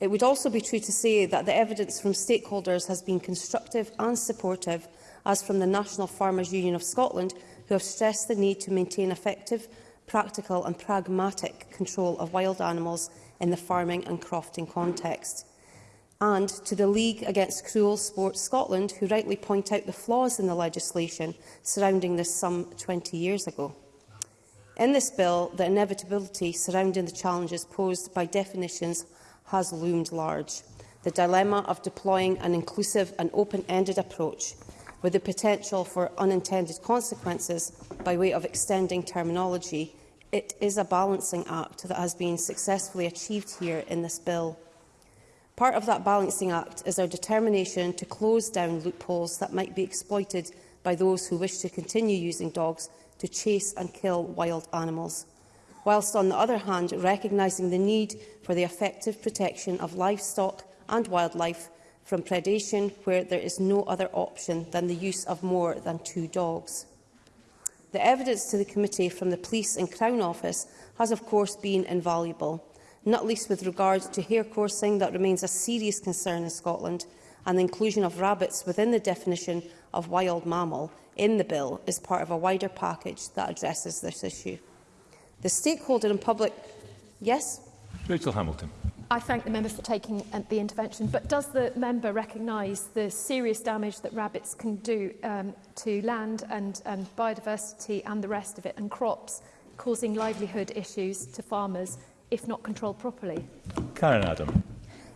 Speaker 11: It would also be true to say that the evidence from stakeholders has been constructive and supportive, as from the National Farmers Union of Scotland, who have stressed the need to maintain effective, practical and pragmatic control of wild animals in the farming and crofting context and to the League Against Cruel Sport Scotland, who rightly point out the flaws in the legislation surrounding this some 20 years ago. In this bill, the inevitability surrounding the challenges posed by definitions has loomed large. The dilemma of deploying an inclusive and open-ended approach with the potential for unintended consequences by way of extending terminology, it is a balancing act that has been successfully achieved here in this bill. Part of that balancing act is our determination to close down loopholes that might be exploited by those who wish to continue using dogs to chase and kill wild animals, whilst on the other hand recognising the need for the effective protection of livestock and wildlife from predation where there is no other option than the use of more than two dogs. The evidence to the committee from the Police and Crown Office has of course been invaluable, not least with regard to hair coursing that remains a serious concern in Scotland, and the inclusion of rabbits within the definition of wild mammal in the bill is part of a wider package that addresses this issue. The stakeholder in public... Yes?
Speaker 1: Rachel Hamilton.
Speaker 5: I thank the member for taking uh, the intervention, but does the member recognise the serious damage that rabbits can do um, to land and, and um, biodiversity and the rest of it, and crops, causing livelihood issues to farmers if not controlled properly?
Speaker 1: Karen Adam.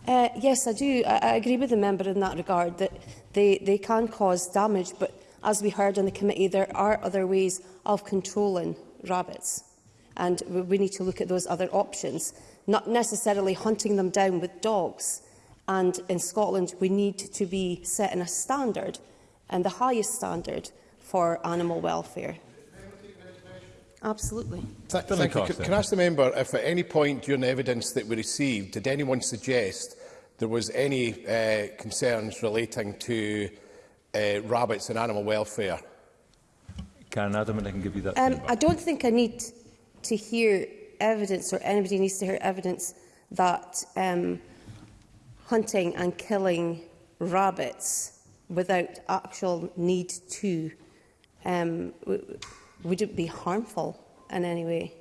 Speaker 11: Uh, yes, I do. I, I agree with the member in that regard that they, they can cause damage, but as we heard in the committee, there are other ways of controlling rabbits, and we need to look at those other options, not necessarily hunting them down with dogs. And in Scotland, we need to be setting a standard, and the highest standard, for animal welfare. Absolutely.
Speaker 6: Thank, thank you. Can, can I ask the member if at any point during the evidence that we received, did anyone suggest there was any uh, concerns relating to uh, rabbits and animal welfare?
Speaker 1: Karen Adam, and I can give you that.
Speaker 11: Um, I don't think I need to hear evidence or anybody needs to hear evidence that um, hunting and killing rabbits without actual need to um, would it be harmful in any way?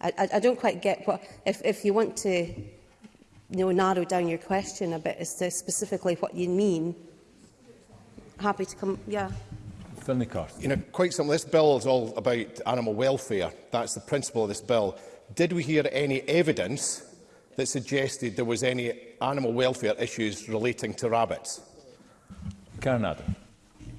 Speaker 11: I, I, I don't quite get what... If, if you want to you know, narrow down your question a bit as to specifically what you mean, happy to come... Yeah.
Speaker 6: You know, quite simply, this bill is all about animal welfare. That's the principle of this bill. Did we hear any evidence that suggested there was any animal welfare issues relating to rabbits?
Speaker 1: Karen Adam.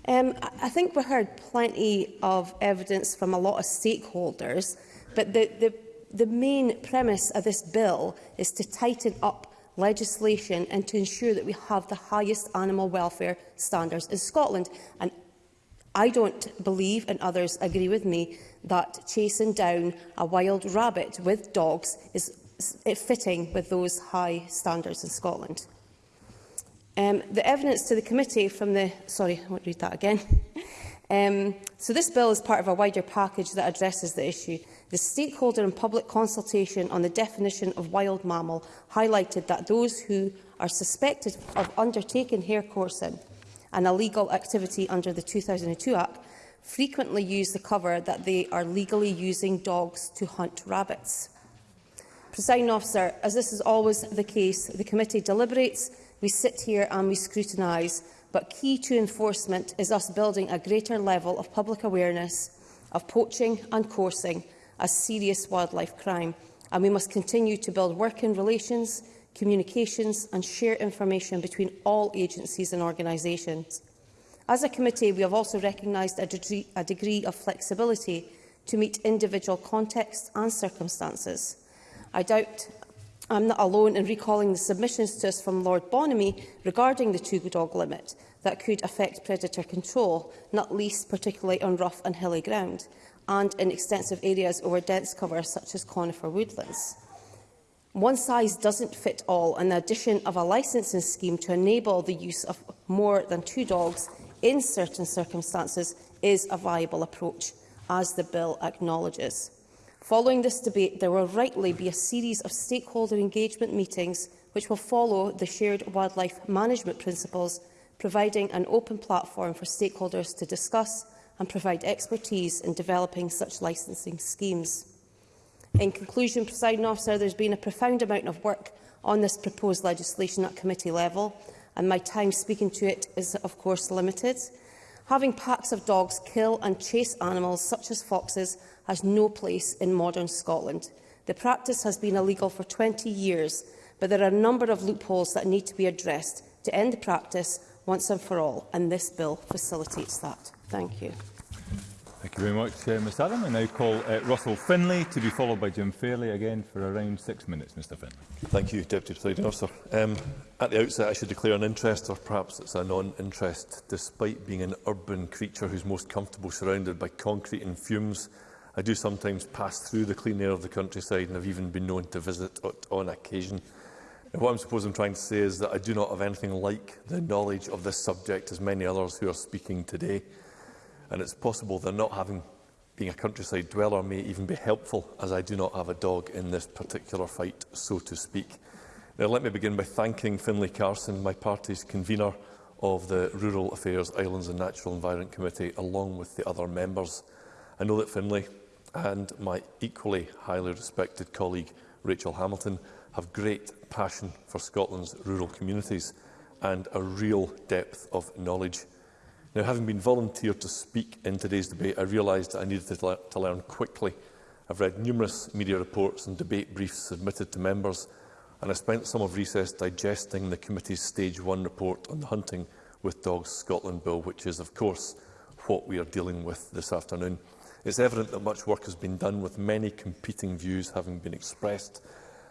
Speaker 11: Um, I think we heard plenty of evidence from a lot of stakeholders, but the, the, the main premise of this bill is to tighten up legislation and to ensure that we have the highest animal welfare standards in Scotland. And I don't believe, and others agree with me, that chasing down a wild rabbit with dogs is fitting with those high standards in Scotland. Um, the evidence to the committee from the... Sorry, I won't read that again. um, so this bill is part of a wider package that addresses the issue. The stakeholder and public consultation on the definition of wild mammal highlighted that those who are suspected of undertaking hair coursing, an illegal activity under the 2002 Act, frequently use the cover that they are legally using dogs to hunt rabbits. Presiding officer, as this is always the case, the committee deliberates We sit here and we scrutinise, but key to enforcement is us building a greater level of public awareness of poaching and coursing as serious wildlife crime, and we must continue to build working relations, communications and share information between all agencies and organisations. As a committee, we have also recognised a, de a degree of flexibility to meet individual contexts and circumstances. I doubt I'm not alone in recalling the submissions to us from Lord Bonamy regarding the two-dog limit that could affect predator control, not least particularly on rough and hilly ground, and in extensive areas over dense cover such as conifer woodlands. One size doesn't fit all, and the addition of a licensing scheme to enable the use of more than two dogs in certain circumstances is a viable approach, as the bill acknowledges. Following this debate, there will rightly be a series of stakeholder engagement meetings which will follow the shared wildlife management principles, providing an open platform for stakeholders to discuss and provide expertise in developing such licensing schemes. In conclusion, Presiding Officer, there has been a profound amount of work on this proposed legislation at committee level, and my time speaking to it is, of course, limited. Having packs of dogs kill and chase animals such as foxes has no place in modern Scotland. The practice has been illegal for 20 years, but there are a number of loopholes that need to be addressed to end the practice once and for all, and this bill facilitates that. Thank you.
Speaker 1: Thank you very much, uh, Ms Adam. I now call uh, Russell Finlay to be followed by Jim Fairley again for around six minutes, Mr Finlay.
Speaker 12: Thank you, Deputy Presiding Officer. Um, at the outset, I should declare an interest, or perhaps it's a non-interest, despite being an urban creature who's most comfortable surrounded by concrete and fumes I do sometimes pass through the clean air of the countryside and I've even been known to visit it on occasion. And what I'm supposed I'm trying to say is that I do not have anything like the knowledge of this subject as many others who are speaking today. And it's possible that not having being a countryside dweller may even be helpful as I do not have a dog in this particular fight, so to speak. Now let me begin by thanking Finlay Carson, my party's convener of the Rural Affairs, Islands and Natural Environment Committee, along with the other members. I know that Finlay and my equally highly respected colleague Rachel Hamilton have great passion for Scotland's rural communities and a real depth of knowledge. Now, having been volunteered to speak in today's debate, I realised I needed to, le to learn quickly. I've read numerous media reports and debate briefs submitted to members, and I spent some of recess digesting the committee's Stage 1 report on the Hunting with Dogs Scotland Bill, which is, of course, what we are dealing with this afternoon. It's evident that much work has been done with many competing views having been expressed.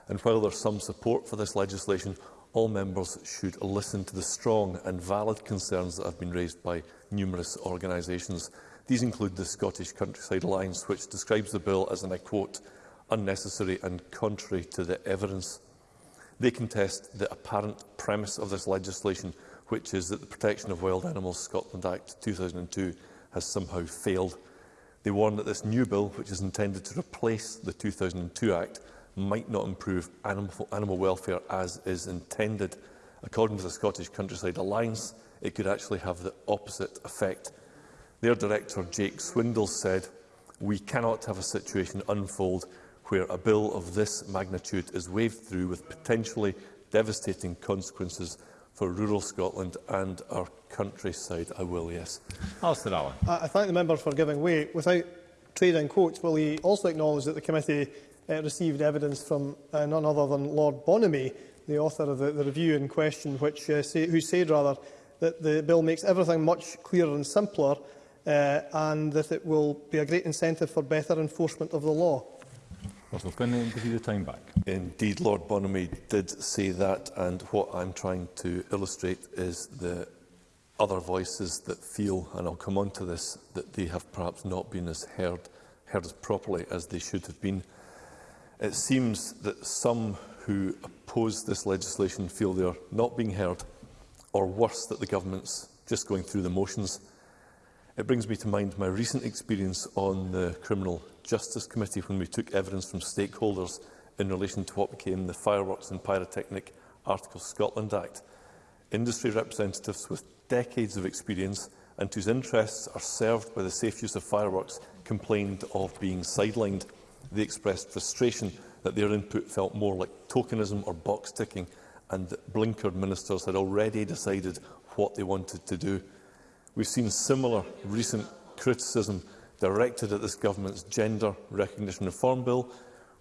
Speaker 12: And while there's some support for this legislation, all members should listen to the strong and valid concerns that have been raised by numerous organisations. These include the Scottish Countryside Alliance, which describes the bill as, and I quote, unnecessary and contrary to the evidence. They contest the apparent premise of this legislation, which is that the Protection of Wild Animals Scotland Act 2002 has somehow failed They warn that this new bill, which is intended to replace the 2002 Act, might not improve animal, animal welfare as is intended. According to the Scottish Countryside Alliance, it could actually have the opposite effect. Their director, Jake Swindle, said, We cannot have a situation unfold where a bill of this magnitude is waved through with potentially devastating consequences for rural Scotland and our countryside. I will, yes.
Speaker 1: Alistair Allen.
Speaker 13: I thank the member for giving way. Without trading quotes, will he also acknowledge that the committee uh, received evidence from uh, none other than Lord Bonamy, the author of the, the review in question, which, uh, say, who said rather that the bill makes everything much clearer and simpler uh, and that it will be a great incentive for better enforcement of the law?
Speaker 1: Russell Quinn give you the time back.
Speaker 12: Indeed, Lord Bonamy did say that, and what I'm trying to illustrate is the other voices that feel, and I'll come on to this, that they have perhaps not been as heard, heard as properly as they should have been. It seems that some who oppose this legislation feel they are not being heard, or worse, that the government's just going through the motions. It brings me to mind my recent experience on the criminal Justice Committee when we took evidence from stakeholders in relation to what became the Fireworks and Pyrotechnic Article Scotland Act. Industry representatives with decades of experience and whose interests are served by the safe use of fireworks complained of being sidelined. They expressed frustration that their input felt more like tokenism or box ticking and that blinkered ministers had already decided what they wanted to do. We've seen similar recent criticism directed at this government's gender recognition reform bill,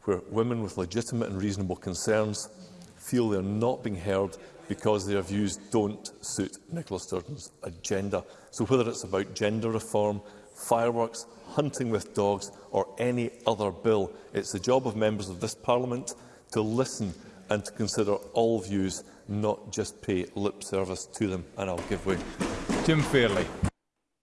Speaker 12: where women with legitimate and reasonable concerns feel they are not being heard because their views don't suit Nicola Sturgeon's agenda. So whether it's about gender reform, fireworks, hunting with dogs or any other bill, it's the job of members of this parliament to listen and to consider all views, not just pay lip service to them. And I'll give way.
Speaker 1: Jim Fairley.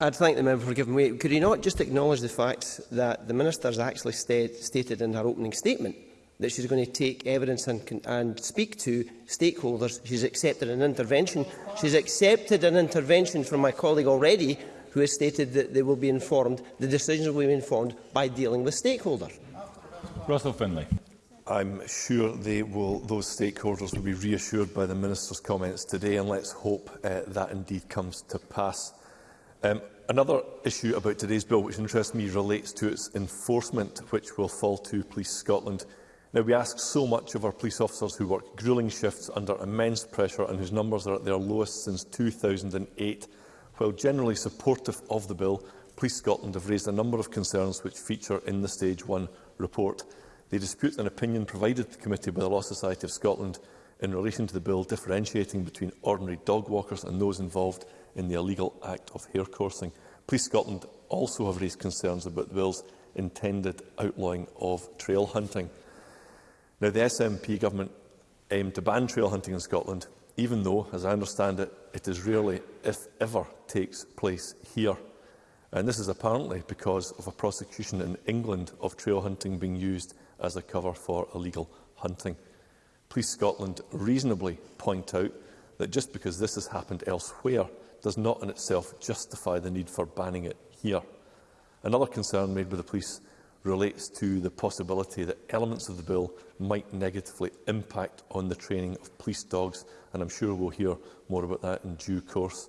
Speaker 9: I'd thank the member for giving way. Could he not just acknowledge the fact that the Minister has actually st stated in her opening statement that she's going to take evidence and, and speak to stakeholders. She's accepted an intervention. She's accepted an intervention from my colleague already who has stated that they will be informed, the decisions will be informed by dealing with stakeholders.
Speaker 1: Russell Finlay.
Speaker 12: I'm sure they will, those stakeholders will be reassured by the Minister's comments today and let's hope uh, that indeed comes to pass. Um, another issue about today's bill which interests me relates to its enforcement, which will fall to Police Scotland. Now, we ask so much of our police officers who work grueling shifts under immense pressure and whose numbers are at their lowest since 2008. While generally supportive of the bill, Police Scotland have raised a number of concerns which feature in the Stage 1 report. They dispute an opinion provided to the committee by the Law Society of Scotland in relation to the bill differentiating between ordinary dog walkers and those involved in the illegal act of hair coursing. Police Scotland also have raised concerns about the bill's intended outlawing of trail hunting. Now, the SNP government aimed to ban trail hunting in Scotland, even though, as I understand it, it is rarely, if ever, takes place here. And this is apparently because of a prosecution in England of trail hunting being used as a cover for illegal hunting. Police Scotland reasonably point out that just because this has happened elsewhere does not in itself justify the need for banning it here. Another concern made by the police relates to the possibility that elements of the bill might negatively impact on the training of police dogs, and I'm sure we'll hear more about that in due course.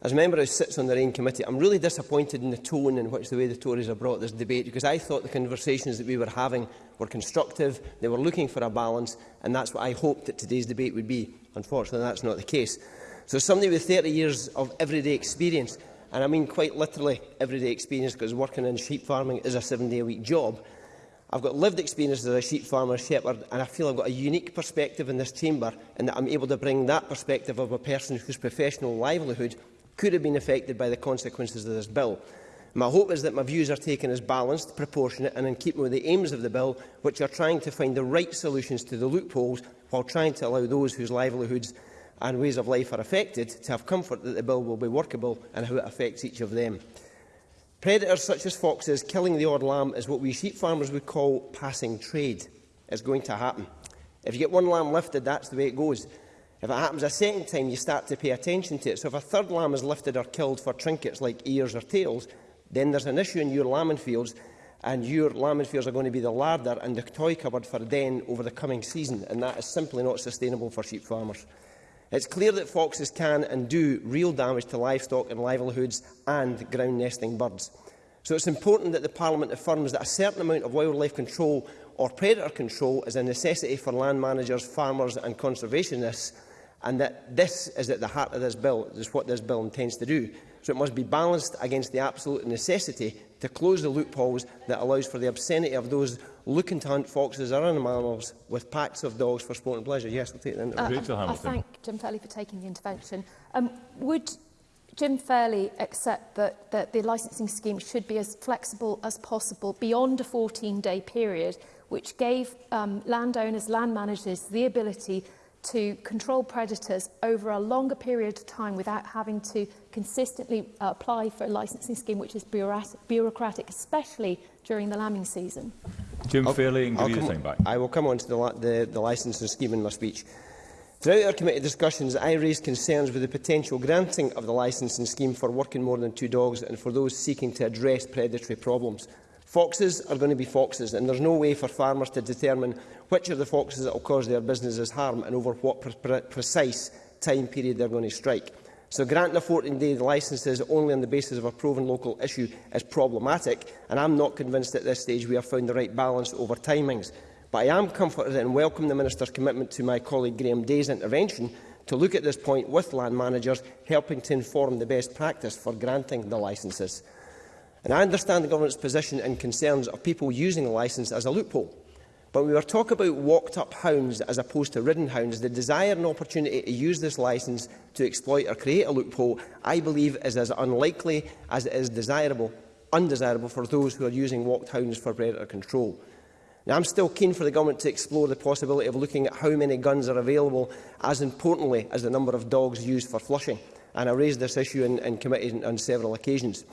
Speaker 9: as a member who sits on the Rain Committee, I'm really disappointed in the tone in which the way the Tories have brought this debate because I thought the conversations that we were having were constructive, they were looking for a balance, and that's what I hoped that today's debate would be. Unfortunately, that's not the case. So somebody with 30 years of everyday experience, and I mean quite literally everyday experience because working in sheep farming is a seven-day-a-week job, I've got lived experience as a sheep farmer shepherd, and I feel I've got a unique perspective in this chamber and that I'm able to bring that perspective of a person whose professional livelihood could have been affected by the consequences of this bill. My hope is that my views are taken as balanced, proportionate and in keeping with the aims of the bill, which are trying to find the right solutions to the loopholes while trying to allow those whose livelihoods and ways of life are affected to have comfort that the bill will be workable and how it affects each of them. Predators such as foxes killing the odd lamb is what we sheep farmers would call passing trade. It's going to happen. If you get one lamb lifted, that's the way it goes. If it happens a second time, you start to pay attention to it. So if a third lamb is lifted or killed for trinkets like ears or tails, then there's an issue in your lambing fields, and your lambing fields are going to be the larder and the toy cupboard for a den over the coming season, and that is simply not sustainable for sheep farmers. It's clear that foxes can and do real damage to livestock and livelihoods and ground nesting birds. So it's important that the Parliament affirms that a certain amount of wildlife control or predator control is a necessity for land managers, farmers and conservationists and that this is at the heart of this bill, this is what this bill intends to do. So it must be balanced against the absolute necessity to close the loopholes that allows for the obscenity of those looking to hunt foxes or other mammals with packs of dogs for sport and pleasure. Yes, I'll take the interview.
Speaker 5: Uh, Rachel I, I thank Jim Fairley for taking the intervention. Um, would Jim Fairley accept that, that the licensing scheme should be as flexible as possible beyond a 14-day period, which gave um, landowners, land managers the ability to control predators over a longer period of time without having to consistently uh, apply for a licensing scheme which is bureaucratic, especially during the lambing season.
Speaker 1: Jim
Speaker 9: I'll,
Speaker 1: Fairley
Speaker 9: I'll come, thing
Speaker 1: back.
Speaker 9: I will come on to the, the, the licensing scheme in my speech. Throughout our committee discussions, I raised concerns with the potential granting of the licensing scheme for working more than two dogs and for those seeking to address predatory problems. Foxes are going to be foxes, and there's no way for farmers to determine which are the foxes that will cause their businesses harm and over what pre pre precise time period they're going to strike. So granting a 14-day licences only on the basis of a proven local issue is problematic, and I'm not convinced at this stage we have found the right balance over timings. But I am comforted and welcome the Minister's commitment to my colleague Graham Day's intervention to look at this point with land managers, helping to inform the best practice for granting the licences. And I understand the government's position and concerns of people using a licence as a loophole. But when we were talk about walked-up hounds as opposed to ridden hounds, the desire and opportunity to use this licence to exploit or create a loophole, I believe, is as unlikely as it is desirable, undesirable for those who are using walked hounds for predator control. Now, I'm still keen for the government to explore the possibility of looking at how many guns are available, as importantly as the number of dogs used for flushing. And I raised this issue in, in committee on several occasions.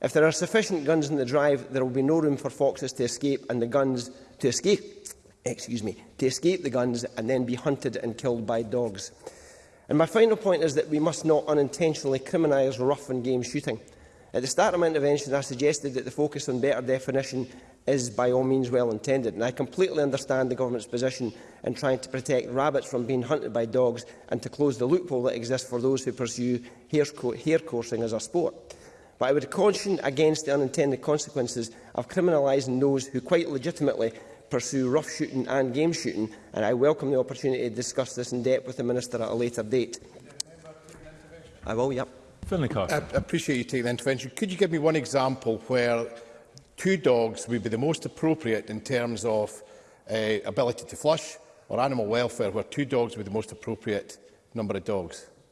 Speaker 9: If there are sufficient guns in the drive, there will be no room for foxes to escape and the guns to escape excuse me, to escape the guns and then be hunted and killed by dogs. And my final point is that we must not unintentionally criminalise rough and game shooting. At the start of my intervention, I suggested that the focus on better definition is by all means well intended, and I completely understand the government's position in trying to protect rabbits from being hunted by dogs and to close the loophole that exists for those who pursue hair, co hair coursing as a sport. But I would caution against the unintended consequences of criminalising those who quite legitimately pursue rough shooting and game shooting, and I welcome the opportunity to discuss this in depth with the Minister at a later date. I will, yep.
Speaker 6: I appreciate you taking the intervention. Could you give me one example where two dogs would be the most appropriate in terms of uh, ability to flush or animal welfare, where two dogs would be the most appropriate number of dogs?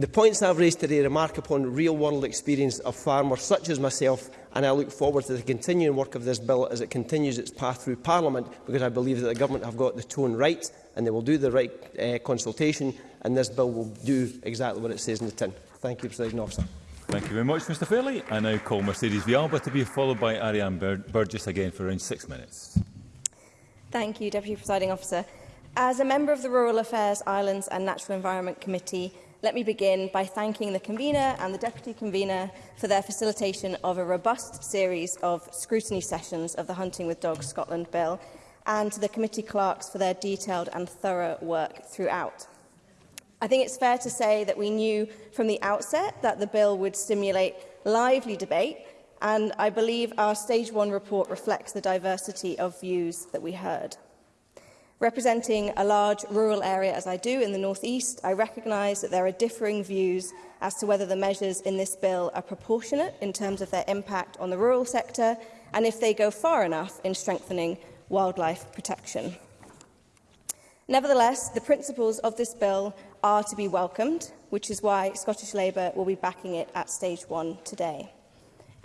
Speaker 1: The
Speaker 9: points I've raised
Speaker 1: today
Speaker 9: remark upon real-world experience of farmers such as myself, and I look forward to the continuing work of this bill as it continues its path through Parliament, because I believe that the Government have got the tone right, and they will do the right uh, consultation, and this bill will do exactly what it says in the tin. Thank you, President Officer.
Speaker 1: Thank you very much, Mr Fairley. I now call Mercedes Vialba to be followed by Ariane Bur Burgess again for around six minutes.
Speaker 14: Thank you, Deputy Presiding Officer. As a member of the Rural Affairs, Islands and Natural Environment Committee, Let me begin by thanking the convener and the deputy convener for their facilitation of a robust series of scrutiny sessions of the Hunting with Dogs Scotland Bill and to the committee clerks for their detailed and thorough work throughout. I think it's fair to say that we knew from the outset that the bill would stimulate lively debate and I believe our Stage one report reflects the diversity of views that we heard. Representing a large rural area as I do in the North East, I recognise that there are differing views as to whether the measures in this bill are proportionate in terms of their impact on the rural sector and if they go far enough in strengthening wildlife protection. Nevertheless, the principles of this bill are to be welcomed, which is why Scottish Labour will be backing it at stage one today.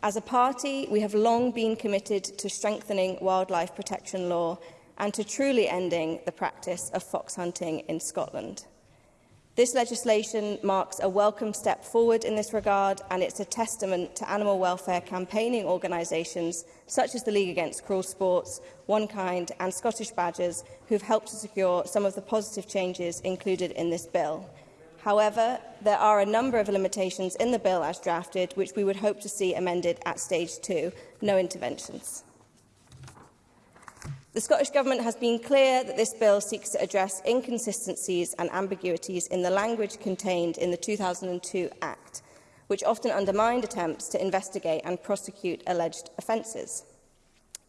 Speaker 14: As a party, we have long been committed to strengthening wildlife protection law and to truly ending the practice of fox hunting in Scotland. This legislation marks a welcome step forward in this regard and it's a testament to animal welfare campaigning organisations such as the League Against Cruel Sports, One Kind and Scottish Badgers who've helped to secure some of the positive changes included in this bill. However, there are a number of limitations in the bill as drafted which we would hope to see amended at stage two, no interventions. The Scottish Government has been clear that this bill seeks to address inconsistencies and ambiguities in the language contained in the 2002 Act, which often undermined attempts to investigate and prosecute alleged offences.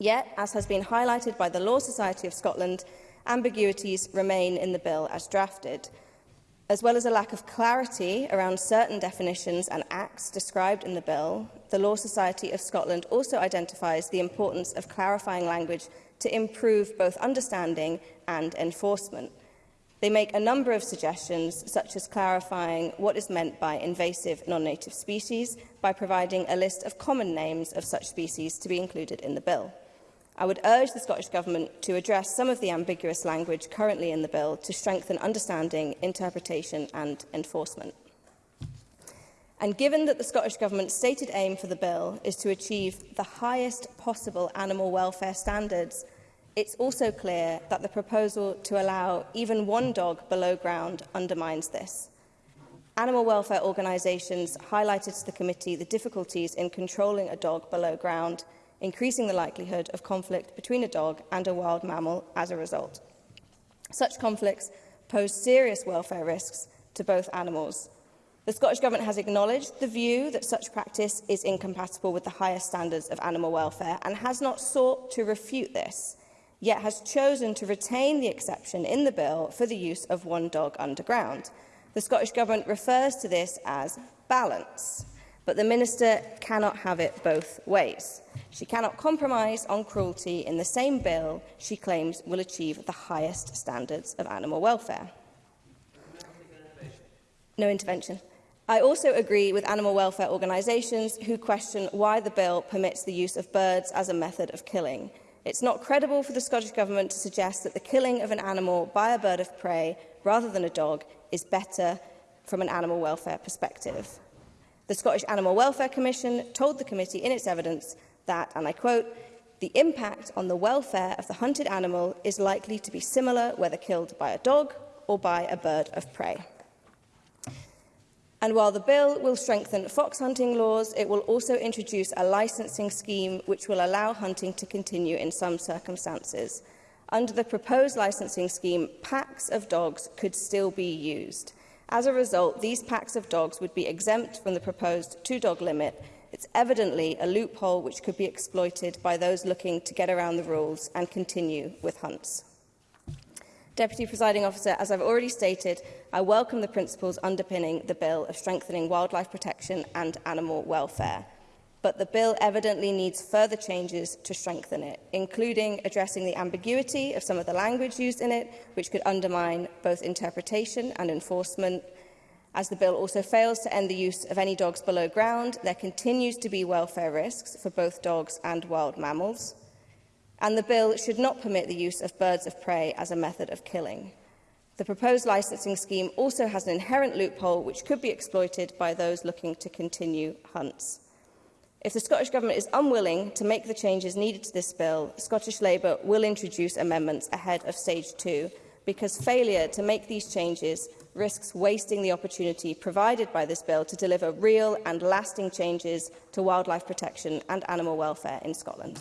Speaker 14: Yet, as has been highlighted by the Law Society of Scotland, ambiguities remain in the bill as drafted, as well as a lack of clarity around certain definitions and acts described in the bill, the Law Society of Scotland also identifies the importance of clarifying language to improve both understanding and enforcement. They make a number of suggestions, such as clarifying what is meant by invasive non-native species by providing a list of common names of such species to be included in the bill. I would urge the Scottish Government to address some of the ambiguous language currently in the bill to strengthen understanding, interpretation and enforcement. And given that the Scottish Government's stated aim for the bill is to achieve the highest possible animal welfare standards, it's also clear that the proposal to allow even one dog below ground undermines this. Animal welfare organisations highlighted to the committee the difficulties in controlling a dog below ground, increasing the likelihood of conflict between a dog and a wild mammal as a result. Such conflicts pose serious welfare risks to both animals, The Scottish Government has acknowledged the view that such practice is incompatible with the higher standards of animal welfare and has not sought to refute this, yet has chosen to retain the exception in the bill for the use of one dog underground. The Scottish Government refers to this as balance, but the Minister cannot have it both ways. She cannot compromise on cruelty in the same bill she claims will achieve the highest standards of animal welfare. No intervention. I also agree with animal welfare organisations who question why the bill permits the use of birds as a method of killing. It's not credible for the Scottish Government to suggest that the killing of an animal by a bird of prey rather than a dog is better from an animal welfare perspective. The Scottish Animal Welfare Commission told the committee in its evidence that, and I quote, the impact on the welfare of the hunted animal is likely to be similar whether killed by a dog or by a bird of prey. And while the bill will strengthen fox hunting laws, it will also introduce a licensing scheme which will allow hunting to continue in some circumstances. Under the proposed licensing scheme, packs of dogs could still be used. As a result, these packs of dogs would be exempt from the proposed two-dog limit. It's evidently a loophole which could be exploited by those looking to get around the rules and continue with hunts. Deputy Presiding Officer, as I've already stated, I welcome the principles underpinning the bill of strengthening wildlife protection and animal welfare. But the bill evidently needs further changes to strengthen it, including addressing the ambiguity of some of the language used in it, which could undermine both interpretation and enforcement, As the bill also fails to end the use of any dogs below ground, there continues to be welfare risks for both dogs and wild mammals and the bill should not permit the use of birds of prey as a method of killing. The proposed licensing scheme also has an inherent loophole which could be exploited by those looking to continue hunts. If the Scottish Government is unwilling to make the changes needed to this bill, Scottish Labour will introduce amendments ahead of stage two because failure to make these changes risks wasting the opportunity provided by this bill to deliver real and lasting changes to wildlife protection and animal welfare in Scotland.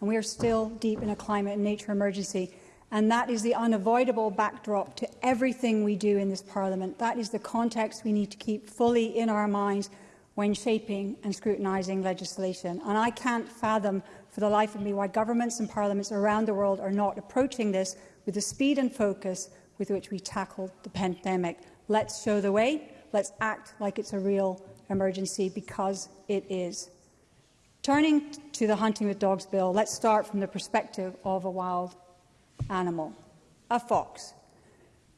Speaker 15: and we are still deep in a climate and nature emergency. And that is the unavoidable backdrop to everything we do in this Parliament. That is the context we need to keep fully in our minds when shaping and scrutinising legislation. And I can't fathom for the life of me why governments and parliaments around the world are not approaching this with the speed and focus with which we tackled the pandemic. Let's show the way. Let's act like it's a real emergency because it is. Turning to the Hunting with Dogs Bill, let's start from the perspective of a wild animal, a fox.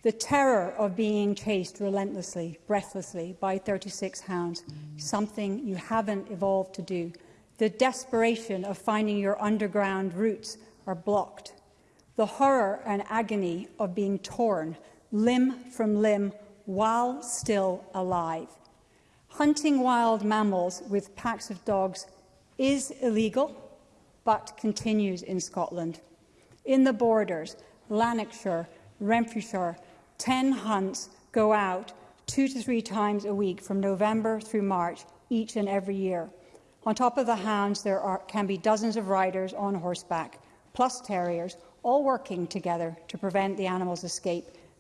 Speaker 15: The terror of being chased relentlessly, breathlessly by 36 hounds, something you haven't evolved to do. The desperation of finding your underground roots are blocked. The horror and agony of being torn, limb from limb, while still alive. Hunting wild mammals with packs of dogs is illegal, but continues in Scotland. In the borders, Lanarkshire, Renfrewshire, 10 hunts go out two to three times a week from November through March each and every year. On top of the hounds, there are, can be dozens of riders on horseback, plus terriers, all working together to prevent the animal's escape.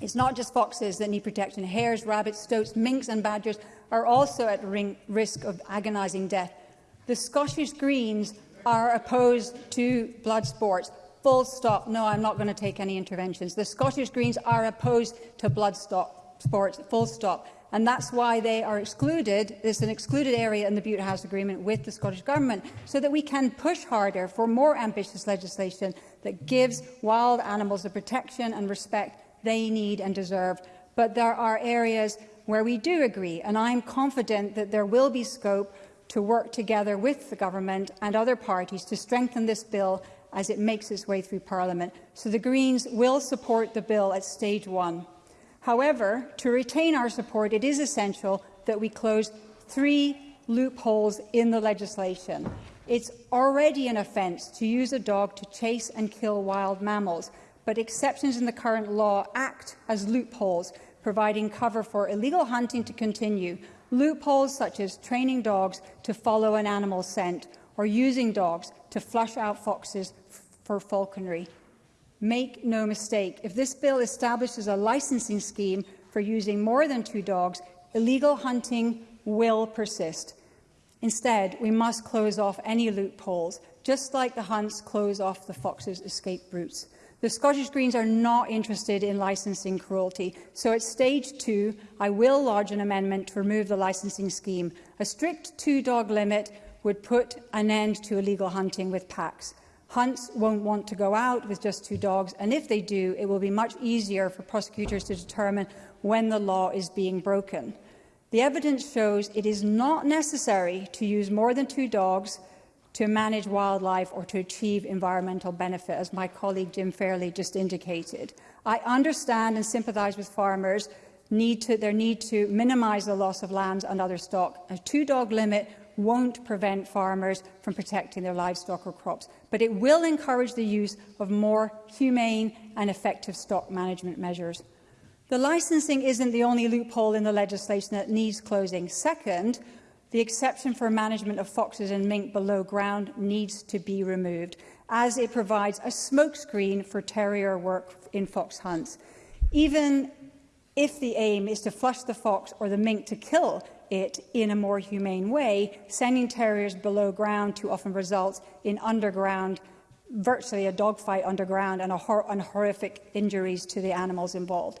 Speaker 15: It's not just foxes that need protection. Hares, rabbits, stoats, minks and badgers are also at risk of agonising death. The Scottish Greens are opposed to blood sports. Full stop. No, I'm not going to take any interventions. The Scottish Greens are opposed to blood stop, sports. Full stop. And that's why they are excluded. It's an excluded area in the Butte House Agreement with the Scottish Government, so that we can push harder for more ambitious legislation that gives wild animals the protection and respect they need and deserve. But there are areas where we do agree, and I'm confident that there will be scope to work together with the government and other parties to strengthen this bill as it makes its way through Parliament. So the Greens will support the bill at stage one. However, to retain our support, it is essential that we close three loopholes in the legislation. It's already an offence to use a dog to chase and kill wild mammals, but exceptions in the current law act as loopholes, providing cover for illegal hunting to continue, loopholes such as training dogs to follow an animal scent or using dogs to flush out foxes for falconry. Make no mistake, if this bill establishes a licensing scheme for using more than two dogs, illegal hunting will persist. Instead, we must close off any loopholes, just like the hunts close off the foxes' escape routes. The Scottish Greens are not interested in licensing cruelty, so at stage two, I will lodge an amendment to remove the licensing scheme. A strict two-dog limit would put an end to illegal hunting with packs. Hunts won't want to go out with just two dogs, and if they do, it will be much easier for prosecutors to determine when the law is being broken. The evidence shows it is not necessary to use more than two dogs to manage wildlife or to achieve environmental benefit, as my colleague Jim Fairley just indicated. I understand and sympathize with farmers need to, their need to minimize the loss of lambs and other stock. A two-dog limit won't prevent farmers from protecting their livestock or crops but it will encourage the use of more humane and effective stock management measures. The licensing isn't the only loophole in the legislation that needs closing. Second, the exception for management of foxes and mink below ground needs to be removed, as it provides a smokescreen for terrier work in fox hunts. Even if the aim is to flush the fox or the mink to kill it in a more humane way. Sending terriers below ground too often results in underground, virtually a dogfight underground and, a hor and horrific injuries to the animals involved.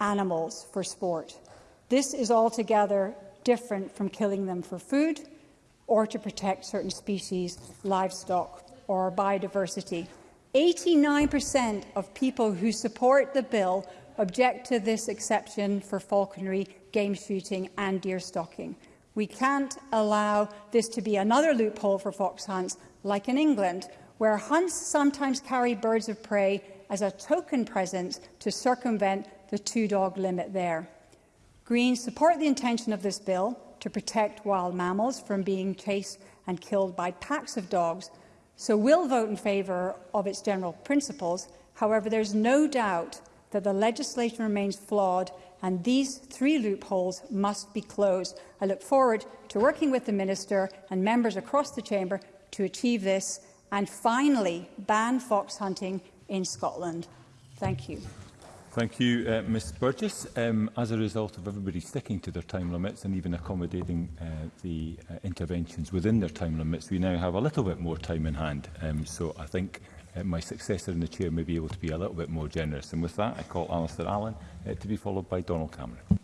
Speaker 15: animals for sport. This is altogether different from killing them for food or to protect certain species, livestock or biodiversity. 89% of people who support the bill object to this exception for falconry, game shooting and deer stalking. We can't allow this to be another loophole for fox hunts like in England, where hunts sometimes carry birds of prey as a token present to circumvent the two-dog limit there. Greens support the intention of this bill to protect wild mammals from being chased and killed by packs of dogs, so will vote in favour of its general principles. However, there's no doubt that the legislation remains flawed and these three loopholes must be closed. I look forward to working with the Minister and members across the Chamber to achieve this, and finally ban fox hunting in Scotland. Thank you.
Speaker 1: Thank you, uh, Ms Burgess. Um, as a result of everybody sticking to their time limits and even accommodating uh, the uh, interventions within their time limits, we now have a little bit more time in hand. Um, so I think uh, my successor in the chair may be able to be a little bit more generous. And with that, I call Alistair Allen uh, to be followed by Donald Cameron.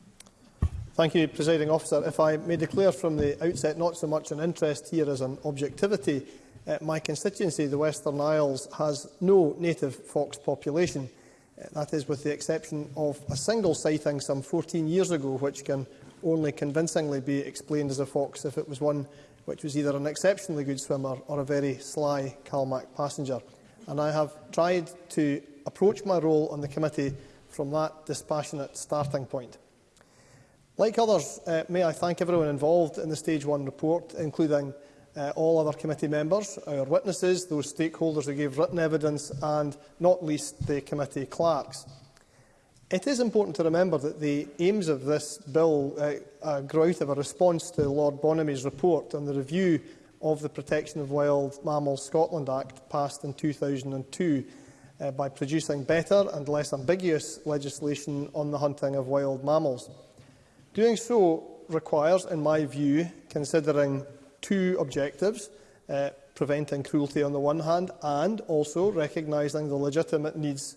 Speaker 13: Thank you, Presiding Officer. If I may declare from the outset not so much an interest here as an objectivity, uh, my constituency, the Western Isles, has no native fox population. Uh, that is with the exception of a single sighting some 14 years ago, which can only convincingly be explained as a fox if it was one which was either an exceptionally good swimmer or a very sly Calmac passenger. And I have tried to approach my role on the committee from that dispassionate starting point. Like others, uh, may I thank everyone involved in the Stage 1 report, including uh, all other committee members, our witnesses, those stakeholders who gave written evidence and, not least, the committee clerks. It is important to remember that the aims of this bill uh, uh, grow out of a response to Lord Bonamy's report on the review of the Protection of Wild Mammals Scotland Act passed in 2002 uh, by producing better and less ambiguous legislation on the hunting of wild mammals. Doing so requires, in my view, considering two objectives, uh, preventing cruelty on the one hand and also recognising the legitimate needs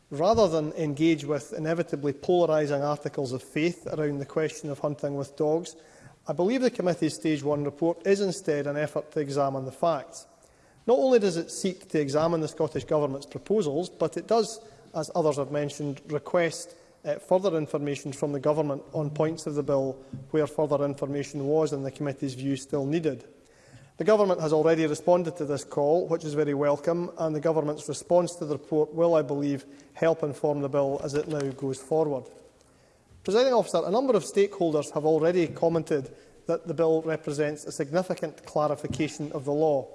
Speaker 13: rather than engage with inevitably polarising articles of faith around the question of hunting with dogs, I believe the committee's Stage 1 report is instead an effort to examine the facts. Not only does it seek to examine the Scottish Government's proposals, but it does as others have mentioned, request uh, further information from the Government on points of the bill where further information was, in the committee's view, still needed. The Government has already responded to this call, which is very welcome, and the Government's response to the report will, I believe, help inform the bill as it now goes forward. Presiding officer, a number of stakeholders have already commented that the bill represents a significant clarification of the law.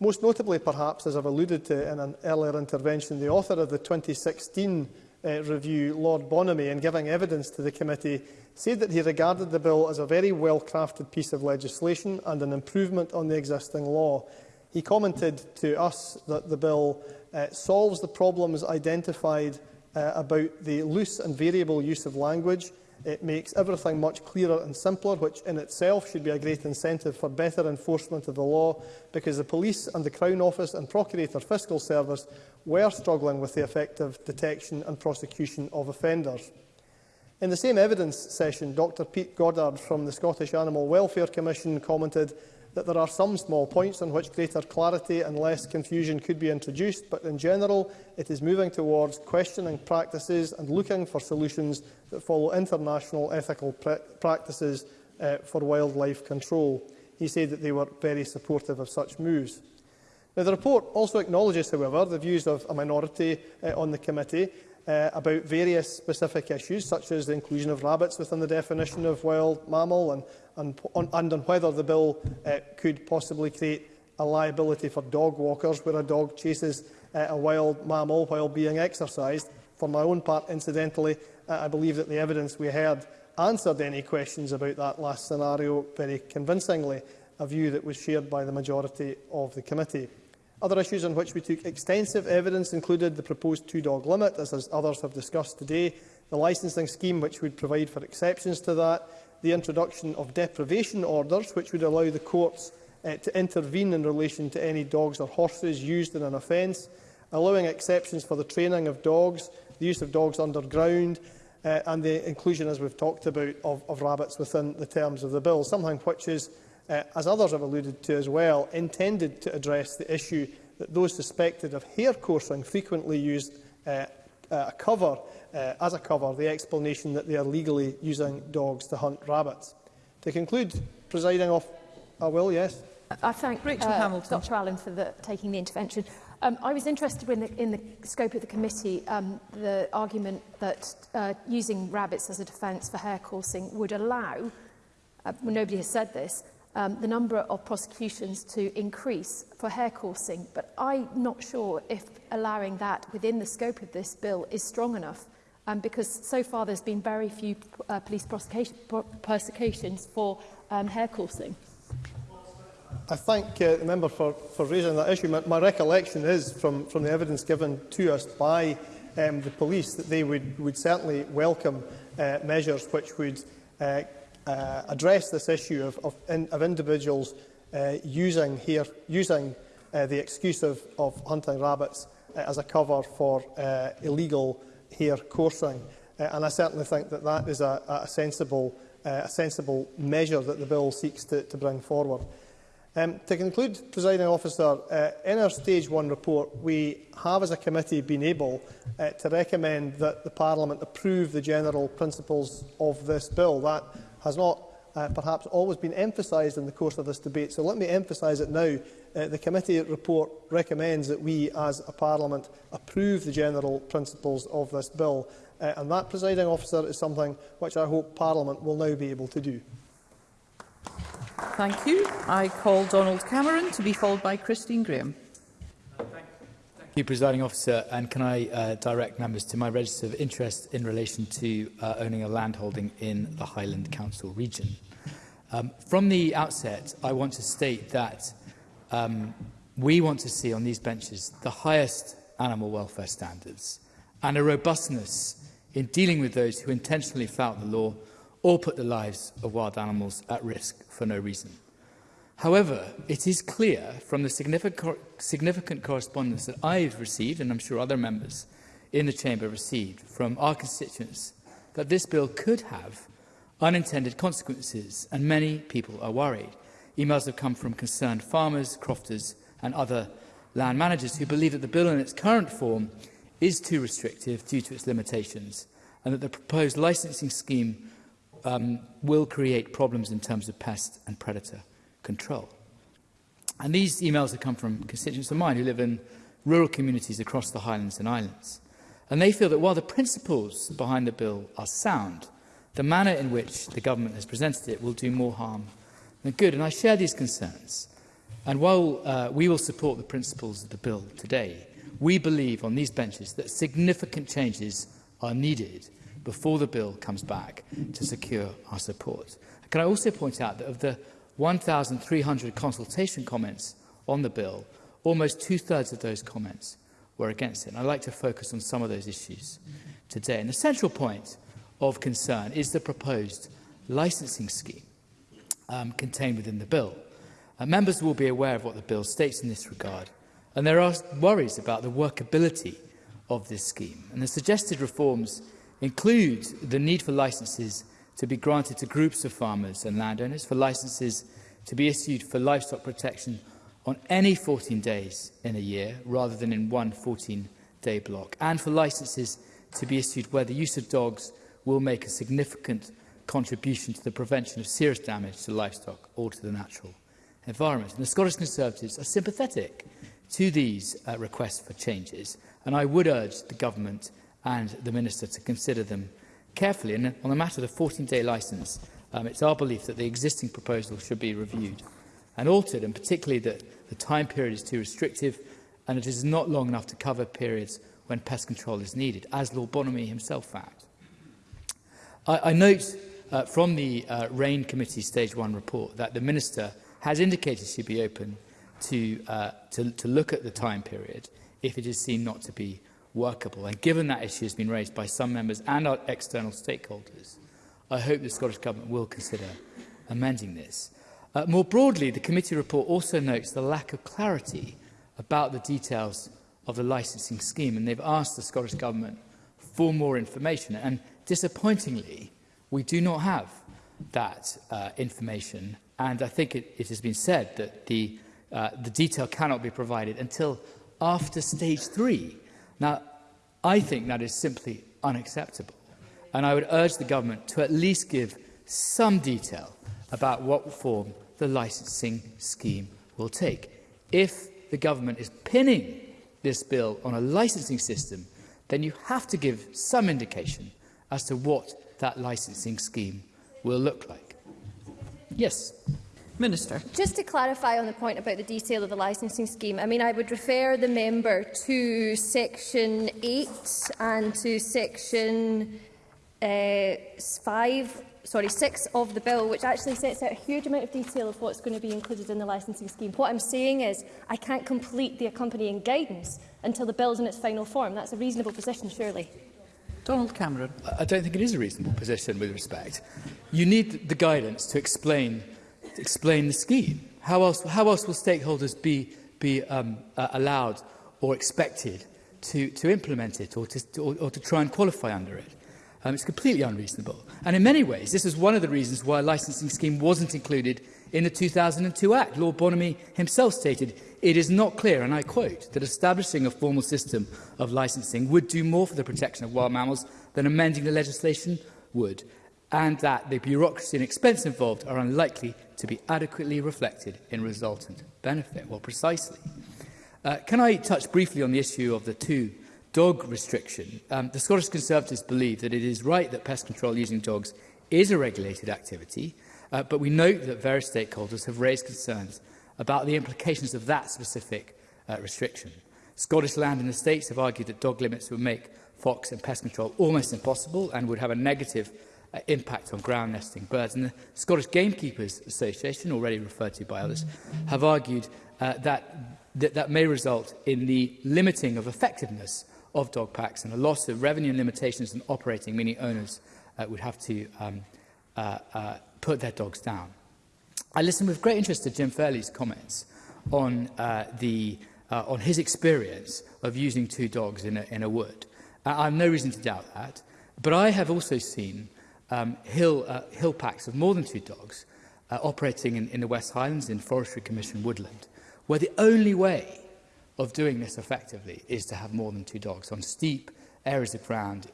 Speaker 13: Most notably, perhaps, as I've alluded to in an earlier intervention, the author of the 2016 uh, eh, review, Lord Bonamy, in giving evidence to the committee, said that he regarded the bill as a very well-crafted piece of legislation and an improvement on the existing law. He commented to us that the bill uh, solves the problems identified uh, about the loose and variable use of language, It makes everything much clearer and simpler, which in itself should be a great incentive for better enforcement of the law, because the police and the Crown Office and Procurator Fiscal Service were struggling with the effective detection and prosecution of offenders. In the same evidence session, Dr Pete Goddard from the Scottish Animal Welfare Commission commented that there are some small points on which greater clarity and less confusion could be introduced, but in general it is moving towards questioning practices and looking for solutions that follow international ethical pra practices uh, for wildlife control. He said that they were very supportive of such moves. Now, the report also acknowledges, however, the views of a minority uh, on the committee uh, about various specific issues, such as the inclusion of rabbits within the definition of wild mammal and, and, on, and on whether the bill uh, could possibly create a liability for dog walkers where a dog chases uh, a wild mammal while being exercised. For my own part, incidentally, I believe that the evidence we heard answered any questions about that last scenario very convincingly, a view that was shared by the majority of the committee. Other issues on which we took extensive evidence included the proposed two-dog limit, as, as others have discussed today, the licensing scheme which would provide for exceptions to that, the introduction of deprivation orders which would allow the courts uh, to intervene in relation to any dogs or horses used in an offence, allowing exceptions for the training of dogs the use of dogs underground, uh, and the inclusion, as we've talked about, of, of rabbits within the terms of the bill, something which is, uh, as others have alluded to as well, intended to address the issue that those suspected of hair coursing frequently used uh, uh, a cover, uh, as a cover, the explanation that they are legally using dogs to hunt rabbits. To conclude, presiding off, I will, yes.
Speaker 5: I thank Rachel uh, Hamilton. Dr Allen for the, taking the intervention. Um, I was interested in the, in the scope of the committee, um, the argument that uh, using rabbits as a defence for hair coursing would allow, uh, well, nobody has said this, um, the number of prosecutions to increase for hair coursing. But I'm not sure if allowing that within the scope of this bill is strong enough, um, because so far there's been very few uh, police prosecutions for um, hair coursing.
Speaker 13: I thank uh, the member for, for raising that issue. My, my recollection is from, from the evidence given to us by um, the police that they would, would certainly welcome uh, measures which would uh, uh, address this issue of, of, in, of individuals uh, using, here, using uh, the excuse of, of hunting rabbits uh, as a cover for uh, illegal hare coursing. Uh, and I certainly think that that is a, a, sensible, uh, a sensible measure that the bill seeks to, to bring forward. Um, to conclude, Presiding Officer, uh, in our Stage 1 report, we have as a committee been able uh, to recommend that the Parliament approve the general principles of this bill. That has not uh, perhaps always been emphasised in the course of this debate, so let me emphasise it now. Uh, the committee report recommends that we as a Parliament approve the general principles of this bill, uh, and that, presiding officer, is something which I hope Parliament will now be able to do.
Speaker 16: Thank you. I call Donald Cameron to be followed by Christine Graham.
Speaker 17: Thank you, Presiding Officer, and can I uh, direct members to my register of interest in relation to uh, owning a landholding in the Highland Council region. Um, from the outset, I want to state that um, we want to see on these benches the highest animal welfare standards and a robustness in dealing with those who intentionally flout the law or put the lives of wild animals at risk for no reason. However, it is clear from the significant, correspondence that I've received, and I'm sure other members in the Chamber received, from our constituents, that this bill could have unintended consequences, and many people are worried. Emails have come from concerned farmers, crofters, and other land managers who believe that the bill in its current form is too restrictive due to its limitations, and that the proposed licensing scheme um, will create problems in terms of pest and predator control. And these emails have come from constituents of mine who live in rural communities across the Highlands and Islands. And they feel that while the principles behind the bill are sound, the manner in which the government has presented it will do more harm than good. And I share these concerns. And while uh, we will support the principles of the bill today, we believe on these benches that significant changes are needed before the bill comes back to secure our support. Can I also point out that of the 1,300 consultation comments on the bill, almost two-thirds of those comments were against it. And I'd like to focus on some of those issues today. And the central point of concern is the proposed licensing scheme um, contained within the bill. Uh, members will be aware of what the bill states in this regard, and there are worries about the workability of this scheme. And the suggested reforms includes the need for licences to be granted to groups of farmers and landowners, for licences to be issued for livestock protection on any 14 days in a year rather than in one 14-day block, and for licences to be issued where the use of dogs will make a significant contribution to the prevention of serious damage to livestock or to the natural environment. And the Scottish Conservatives are sympathetic to these uh, requests for changes, and I would urge the government and the Minister to consider them carefully. And on the matter of the 14-day licence, um, it's our belief that the existing proposal should be reviewed and altered, and particularly that the time period is too restrictive and it is not long enough to cover periods when pest control is needed, as Lord Bonamy himself found. I, I note uh, from the uh, RAIN Committee Stage 1 report that the Minister has indicated she'd be open to, uh, to, to look at the time period if it is seen not to be workable. And given that issue has been raised by some members and our external stakeholders, I hope the Scottish Government will consider amending this. Uh, more broadly, the committee report also notes the lack of clarity about the details of the licensing scheme, and they've asked the Scottish Government for more information. And disappointingly, we do not have that uh, information. And I think it, it has been said that the, uh, the detail cannot be provided until after stage three Now, I think that is simply unacceptable. And I would urge the government to at least give some detail about what form the licensing scheme will take. If the government is pinning this bill on a licensing system, then you have to give some indication as to what that licensing scheme will look like. Yes.
Speaker 16: Minister.
Speaker 2: Just to clarify on the point about the detail of the licensing scheme, I mean, I would refer the member to Section 8 and to Section uh, 5 sorry, 6 of the bill, which actually sets out a huge amount of detail of what's going to be included in the licensing scheme. What I'm saying is I can't complete the accompanying guidance until the bill's in its final form. That's a reasonable position, surely.
Speaker 16: Donald Cameron.
Speaker 17: I don't think it is a reasonable position with respect. You need the guidance to explain explain the scheme. How else, how else will stakeholders be, be um, uh, allowed or expected to, to implement it or to, or, or to try and qualify under it? Um, it's completely unreasonable. And in many ways, this is one of the reasons why a licensing scheme wasn't included in the 2002 Act. Lord Bonamy himself stated, it is not clear, and I quote, that establishing a formal system of licensing would do more for the protection of wild mammals than amending the legislation would, and that the bureaucracy and expense involved are unlikely to be adequately reflected in resultant benefit. Well, precisely. Uh, can I touch briefly on the issue of the two dog restriction? Um, the Scottish Conservatives believe that it is right that pest control using dogs is a regulated activity, uh, but we note that various stakeholders have raised concerns about the implications of that specific uh, restriction. Scottish Land and Estates have argued that dog limits would make fox and pest control almost impossible and would have a negative uh, impact on ground nesting birds. And the Scottish Gamekeepers Association, already referred to by others, have argued uh, that, that that may result in the limiting of effectiveness of dog packs and a loss of revenue and limitations and operating, meaning owners uh, would have to um, uh, uh, put their dogs down. I listened with great interest to Jim Fairley's comments on, uh, the, uh, on his experience of using two dogs in a, in a wood. Uh, I have no reason to doubt that, but I have also seen um, hill, uh, hill packs of more than two dogs uh, operating in, in the West Highlands in Forestry Commission woodland, where the only way of doing this effectively is to have more than two dogs on steep areas of ground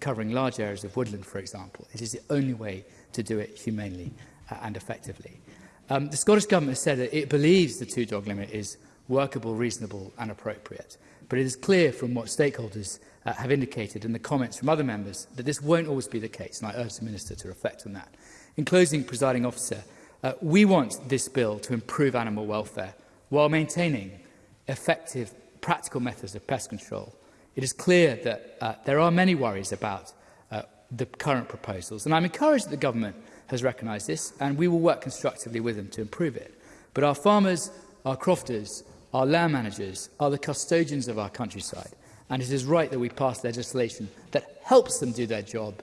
Speaker 17: covering large areas of woodland, for example. It is the only way to do it humanely uh, and effectively. Um, the Scottish Government has said that it believes the two-dog limit is workable, reasonable and appropriate, but it is clear from what stakeholders uh, have indicated in the comments from other members that this won't always be the case, and I urge the Minister to reflect on that. In closing, presiding officer, uh, we want this bill to improve animal welfare while maintaining effective practical methods of pest control. It is clear that uh, there are many worries about uh, the current proposals, and I'm encouraged that the government has recognised this, and we will work constructively with them to improve it. But our farmers, our crofters, our land managers are the custodians of our countryside, and it is right that we pass legislation that helps them do their job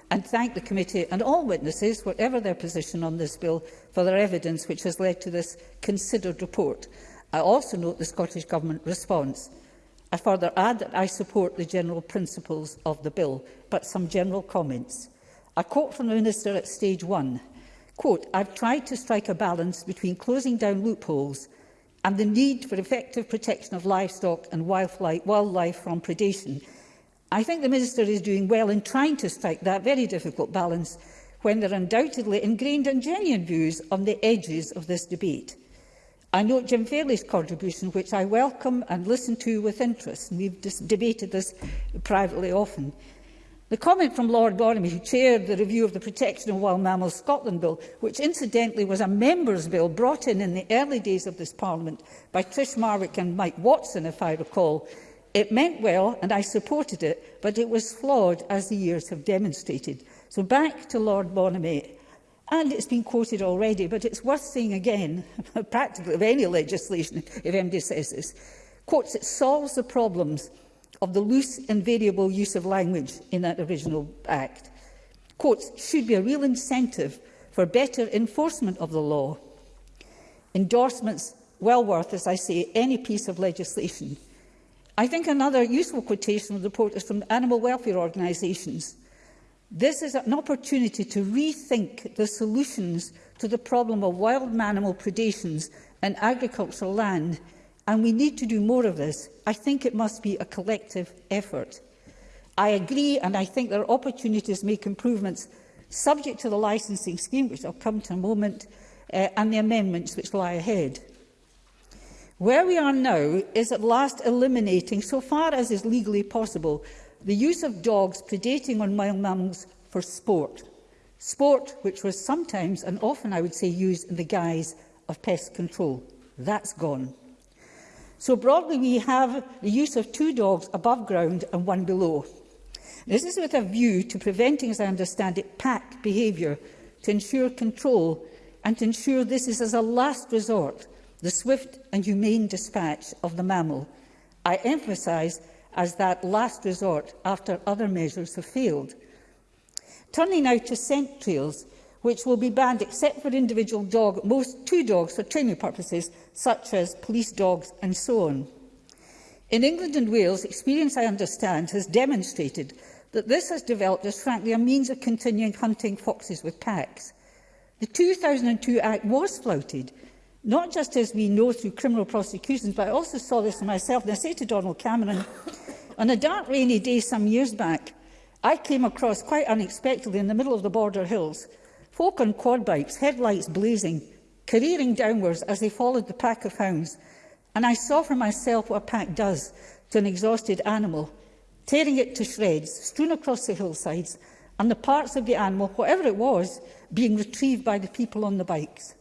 Speaker 7: and thank the committee and all witnesses, whatever their position on this bill, for their evidence which has led to this considered report. I also note the Scottish Government response. I further add that I support the general principles of the bill, but some general comments. I quote from the Minister at stage one, quote, I've tried to strike a balance between closing down loopholes and the need for effective protection of livestock and wildlife from predation I think the Minister is doing well in trying to strike that very difficult balance when there are undoubtedly ingrained and genuine views on the edges of this debate. I note Jim Fairley's contribution, which I welcome and listen to with interest, and we've debated this privately often. The comment from Lord Boromy, who chaired the review of the Protection of Wild Mammals Scotland Bill, which incidentally was a member's bill brought in in the early days of this Parliament by Trish Marwick and Mike Watson, if I recall, It meant well, and I supported it, but it was flawed, as the years have demonstrated. So back to Lord Bonamy. And it's been quoted already, but it's worth saying again, practically of any legislation, if MD says this, quotes, it solves the problems of the loose and variable use of language in that original act. Quotes, should be a real incentive for better enforcement of the law. Endorsements well worth, as I say, any piece of legislation. I think another useful quotation of the report is from animal welfare organisations. This is an opportunity to rethink the solutions to the problem of wild animal predations and agricultural land, and we need to do more of this. I think it must be a collective effort. I agree, and I think there are opportunities to make improvements subject to the licensing scheme, which I'll come to in a moment, uh, and the amendments which lie ahead. Where we are now is at last eliminating, so far as is legally possible, the use of dogs predating on wild mammals for sport. Sport which was sometimes, and often I would say, used in the guise of pest control. That's gone. So broadly, we have the use of two dogs above ground and one below. This is with a view to preventing, as I understand it, pack behaviour, to ensure control and to ensure this is as a last resort the swift and humane dispatch of the mammal. I emphasise as that last resort after other measures have failed. Turning now to scent trails, which will be banned except for individual dog, most two dogs for training purposes, such as police dogs and so on. In England and Wales, experience I understand has demonstrated that this has developed as frankly a means of continuing hunting foxes with packs. The 2002 Act was flouted not just as we know through criminal prosecutions, but I also saw this myself, and I say to Donald Cameron, on a dark rainy day some years back, I came across quite unexpectedly in the middle of the border hills, folk on quad bikes, headlights blazing, careering downwards as they followed the pack of hounds, and I saw for myself what a pack does to an exhausted animal, tearing it to shreds, strewn across the hillsides, and the parts of the animal, whatever it was, being retrieved by the people on the bikes.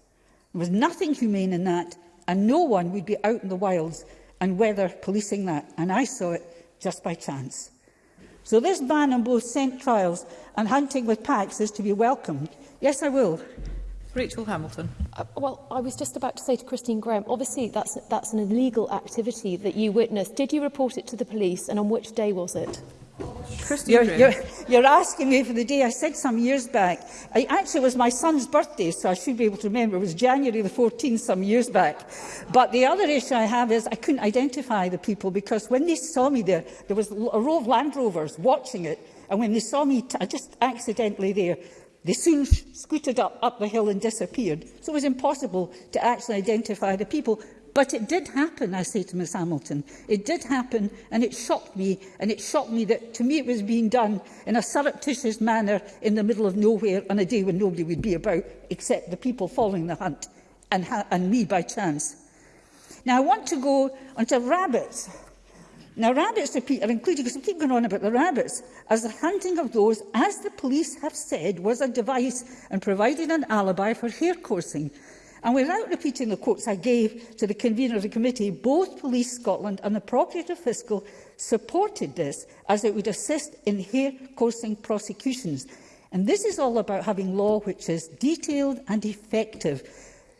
Speaker 7: There was nothing humane in that, and no one would be out in the wilds and weather policing that, and I saw it just by chance. So this ban on both scent trials and hunting with packs is to be welcomed. Yes, I will.
Speaker 16: Rachel Hamilton.
Speaker 5: Uh, well, I was just about to say to Christine Graham, obviously that's, that's an illegal activity that you witnessed. Did you report it to the police and on which day was it?
Speaker 7: You're, you're, you're, asking me for the day I said some years back. I, actually, it was my son's birthday, so I should be able to remember. It was January the 14th some years back. But the other issue I have is I couldn't identify the people because when they saw me there, there was a row of Land Rovers watching it. And when they saw me I just accidentally there, they soon scooted up, up the hill and disappeared. So it was impossible to actually identify the people. But it did happen, I say to Miss Hamilton. It did happen and it shocked me. And it shocked me that to me it was being done in a surreptitious manner in the middle of nowhere on a day when nobody would be about except the people following the hunt and, ha and me by chance. Now I want to go on to rabbits. Now rabbits to Peter included, because I keep going on about the rabbits, as the hunting of those, as the police have said, was a device and provided an alibi for hair coursing. And without repeating the quotes I gave to the convener of the committee, both Police Scotland and the Procurator Fiscal supported this as it would assist in hair-coursing prosecutions. And this is all about having law which is detailed and effective.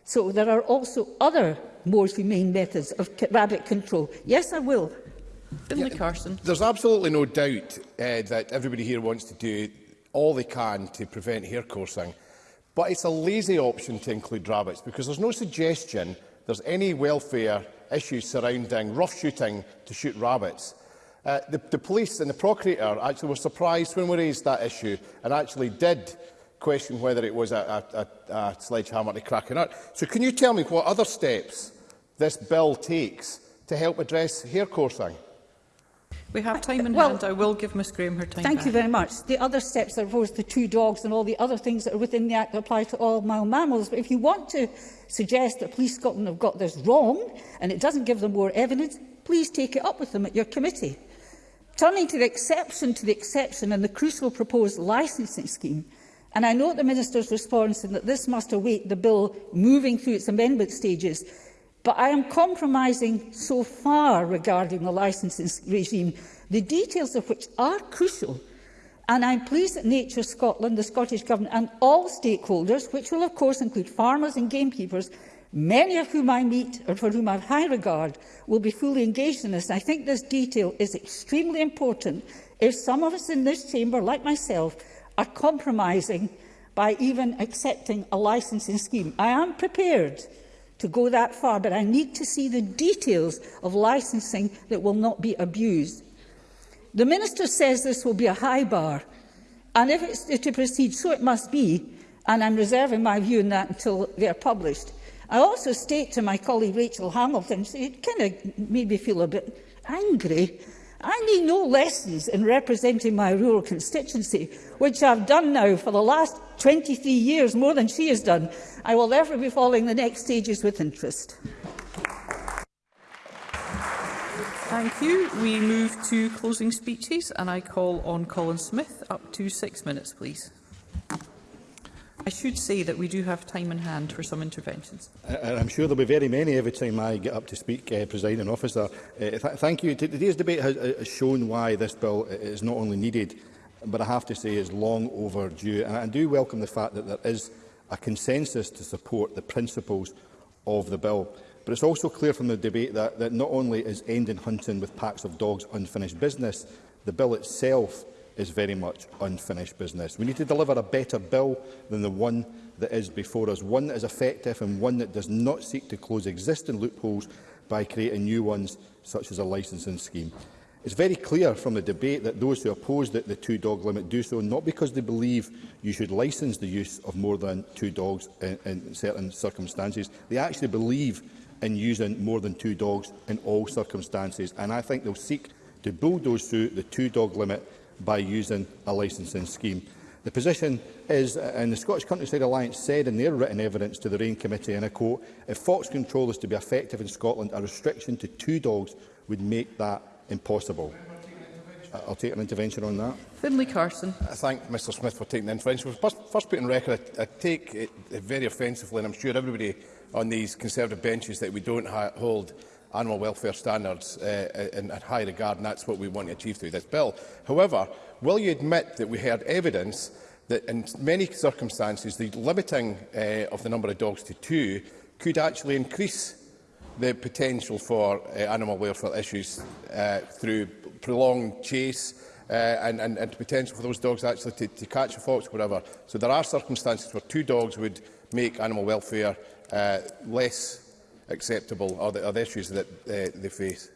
Speaker 7: So there are also other more humane methods of rabbit control. Yes, I will.
Speaker 16: Finlay yeah, Carson.
Speaker 6: There's absolutely no doubt uh, that everybody here wants to do all they can to prevent hair coursing. But it's a lazy option to include rabbits because there's no suggestion there's any welfare issues surrounding rough shooting to shoot rabbits. Uh, the, the police and the procurator actually were surprised when we raised that issue and actually did question whether it was a, a, a, a sledgehammer to crack or nut. So can you tell me what other steps this bill takes to help address hair coursing?
Speaker 16: We have time in
Speaker 7: well,
Speaker 16: hand. I will give Ms Graham her time
Speaker 7: Thank
Speaker 16: back.
Speaker 7: you very much. The other steps are, are course, the two dogs and all the other things that are within the Act that apply to all mild mammals. But if you want to suggest that Police Scotland have got this wrong and it doesn't give them more evidence, please take it up with them at your committee. Turning to the exception to the exception and the crucial proposed licensing scheme, and I note the Minister's response in that this must await the bill moving through its amendment stages But I am compromising so far regarding the licensing regime, the details of which are crucial And I'm pleased that Nature Scotland, the Scottish Government and all stakeholders, which will of course include farmers and gamekeepers, many of whom I meet or for whom I have high regard, will be fully engaged in this. I think this detail is extremely important if some of us in this chamber, like myself, are compromising by even accepting a licensing scheme. I am prepared to go that far, but I need to see the details of licensing that will not be abused. The Minister says this will be a high bar, and if it's to proceed, so it must be, and I'm reserving my view on that until are published. I also state to my colleague Rachel Hamilton, it kind of made me feel a bit angry I need no lessons in representing my rural constituency, which I've done now for the last 23 years, more than she has done. I will therefore be following the next stages with interest.
Speaker 16: Thank you. We move to closing speeches and I call on Colin Smith. Up to six minutes, please. I should say that we do have time in hand for some interventions.
Speaker 8: Uh, uh, I'm sure there'll be very many every time I get up to speak, uh, presiding officer. Uh, th thank you. Today's debate has, uh, has shown why this bill uh, is not only needed, but I have to say is long overdue. And I do welcome the fact that there is a consensus to support the principles of the bill. But it's also clear from the debate that, that not only is ending hunting with packs of dogs unfinished business, the bill itself is very much unfinished business. We need to deliver a better bill than the one that is before us, one that is effective and one that does not seek to close existing loopholes by creating new ones, such as a licensing scheme. It's very clear from the debate that those who oppose the, the two-dog limit do so not because they believe you should license the use of more than two dogs in, in certain circumstances. They actually believe in using more than two dogs in all circumstances, and I think they'll seek to bulldoze through the two-dog limit by using a licensing scheme. The position is, and the Scottish Countryside Alliance said in their written evidence to the Rain Committee, and I quote, if fox control is to be effective in Scotland, a restriction to two dogs would make that impossible. Uh, I'll take an intervention on that.
Speaker 16: Finlay Carson.
Speaker 6: I uh, thank Mr Smith for taking the intervention. First, first put in record, I, I take it very offensively, and I'm sure everybody on these Conservative benches that we don't hold animal welfare standards uh, uh in, in high regard, and that's what we want to achieve through this bill. However, will you admit that we heard evidence that in many circumstances the limiting uh, of the number of dogs to two could actually increase the potential for uh, animal welfare issues uh, through prolonged chase uh, and, and, and potential for those dogs actually to, to catch a fox, whatever. So there are circumstances where two dogs would make animal welfare uh, less acceptable or the, are the issues that uh, they face.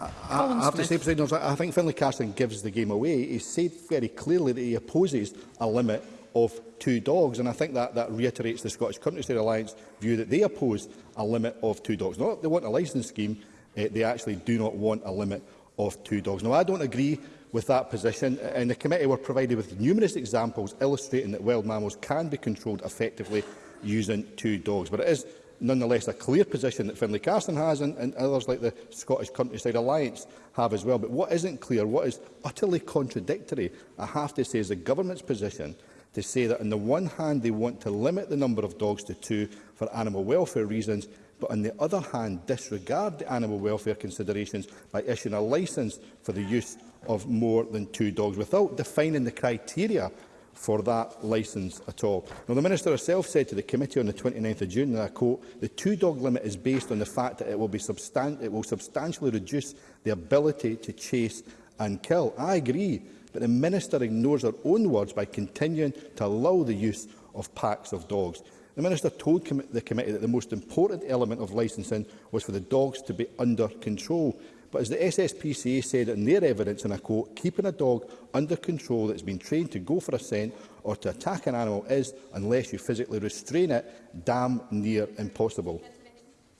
Speaker 8: I, I, I have to say, President, I think Finlay Carson gives the game away. He said very clearly that he opposes a limit of two dogs, and I think that, that reiterates the Scottish Countryside Alliance view that they oppose a limit of two dogs. Not they want a licence scheme, uh, they actually do not want a limit of two dogs. Now, I don't agree with that position, uh, and the committee were provided with numerous examples illustrating that wild mammals can be controlled effectively using two dogs. But it is nonetheless a clear position that Finlay Carson has and, and others like the Scottish Countryside Alliance have as well. But what isn't clear, what is utterly contradictory, I have to say, is the government's position to say that on the one hand they want to limit the number of dogs to two for animal welfare reasons, but on the other hand disregard the animal welfare considerations by issuing a licence for the use of more than two dogs without defining the criteria for that licence at all. Now, the Minister herself said to the committee on the 29th of June, and I quote, the two-dog limit is based on the fact that it will, be substan it will substantially reduce the ability to chase and kill. I agree, but the Minister ignores her own words by continuing to allow the use of packs of dogs. The Minister told com the committee that the most important element of licensing was for the dogs to be under control. But as the SSPCA said in their evidence, and I quote, keeping a dog under control that's been trained to go for a scent or to attack an animal is, unless you physically restrain it, damn near impossible.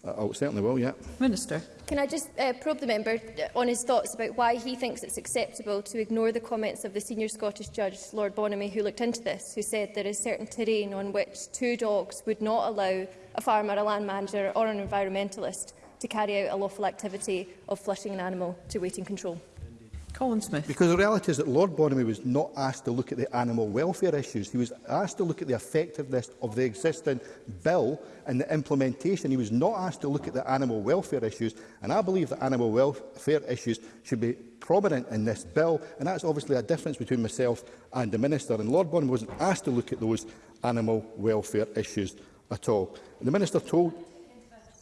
Speaker 8: Uh, oh, certainly will, yeah.
Speaker 16: Minister.
Speaker 2: Can I just uh, probe the member uh, on his thoughts about why he thinks it's acceptable to ignore the comments of the senior Scottish judge, Lord Bonamy, who looked into this, who said there is certain terrain on which two dogs would not allow a farmer, a land manager or an environmentalist to carry out a lawful activity of flushing an animal to waiting control.
Speaker 16: Colin Smith.
Speaker 8: Because the reality is that Lord Bonamy was not asked to look at the animal welfare issues. He was asked to look at the effectiveness of the existing bill and the implementation. He was not asked to look at the animal welfare issues. And I believe that animal welfare issues should be prominent in this bill. And that's obviously a difference between myself and the Minister. And Lord Bonamy wasn't asked to look at those animal welfare issues at all. And The Minister told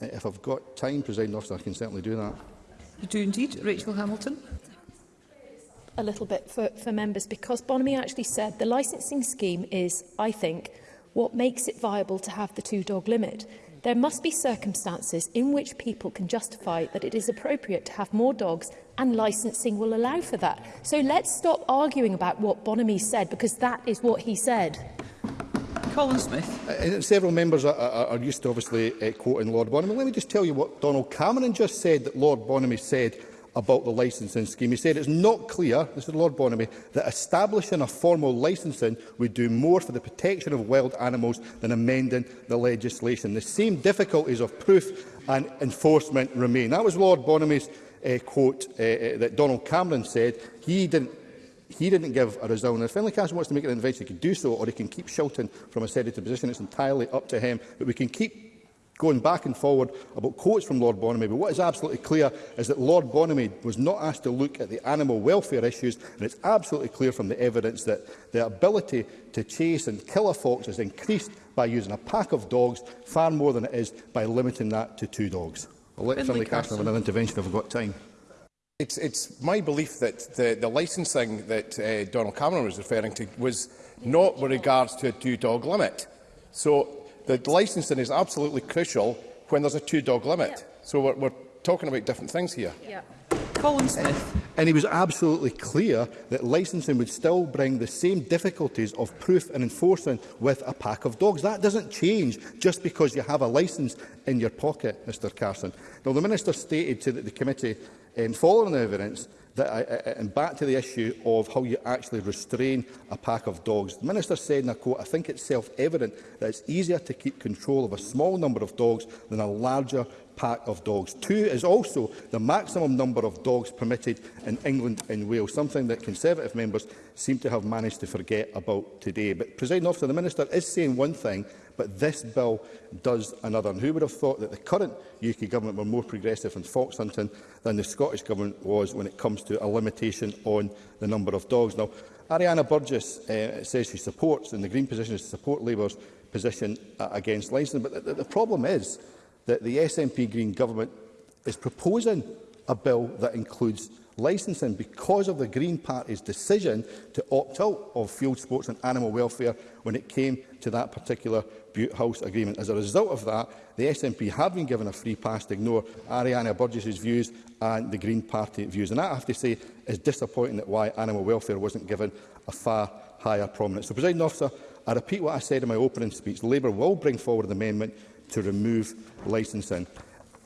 Speaker 8: If I've got time, President Officer, I can certainly do that.
Speaker 16: You do indeed. Rachel Hamilton.
Speaker 5: A little bit for, for members, because Bonamy actually said the licensing scheme is, I think, what makes it viable to have the two-dog limit. There must be circumstances in which people can justify that it is appropriate to have more dogs and licensing will allow for that. So let's stop arguing about what Bonamy said because that is what he said.
Speaker 16: Colin Smith.
Speaker 8: Uh, several members are, are, are, used to obviously uh, quoting Lord Bonham. Let me just tell you what Donald Cameron just said that Lord Bonham said about the licensing scheme. He said it's not clear, this is Lord Bonamy, that establishing a formal licensing would do more for the protection of wild animals than amending the legislation. The same difficulties of proof and enforcement remain. That was Lord Bonamy's uh, quote uh, uh, that Donald Cameron said. He didn't He didn't give a result. And if Finlay Castle wants to make an intervention, he can do so, or he can keep shouting from a sedative position. It's entirely up to him. But we can keep going back and forward about quotes from Lord Bonamy, but what is absolutely clear is that Lord Bonamy was not asked to look at the animal welfare issues, and it's absolutely clear from the evidence that the ability to chase and kill a fox is increased by using a pack of dogs far more than it is by limiting that to two dogs. I'll let Finlay Castle have an intervention if we've got time.
Speaker 6: It's, it's my belief that the, the licensing that uh, Donald Cameron was referring to was not with regards to a two-dog limit. So the licensing is absolutely crucial when there's a two-dog limit. Yeah. So we're, we're talking about different things here.
Speaker 16: Yeah. Colin Smith.
Speaker 8: And he was absolutely clear that licensing would still bring the same difficulties of proof and enforcement with a pack of dogs. That doesn't change just because you have a license in your pocket, Mr Carson. Now, the Minister stated to the committee um, following the evidence that I, uh, I, uh, and back to the issue of how you actually restrain a pack of dogs. The Minister said, and I quote, I think it's self-evident that it's easier to keep control of a small number of dogs than a larger pack of dogs. Two is also the maximum number of dogs permitted in England and Wales, something that Conservative members seem to have managed to forget about today. But, President Officer, the Minister is saying one thing but this bill does another. And who would have thought that the current UK government were more progressive in fox hunting than the Scottish government was when it comes to a limitation on the number of dogs? Now, Ariana Burgess uh, says she supports, and the Green position is to support Labour's position uh, against licensing. But the, the problem is that the SNP Green government is proposing a bill that includes licensing because of the Green Party's decision to opt out of field sports and animal welfare when it came to that particular Butte House agreement. As a result of that, the SNP have been given a free pass to ignore Ariana Burgess's views and the Green Party views. And that, I have to say, is disappointing that why animal welfare wasn't given a far higher prominence. So, President Officer, I repeat what I said in my opening speech. Labour will bring forward an amendment to remove licensing.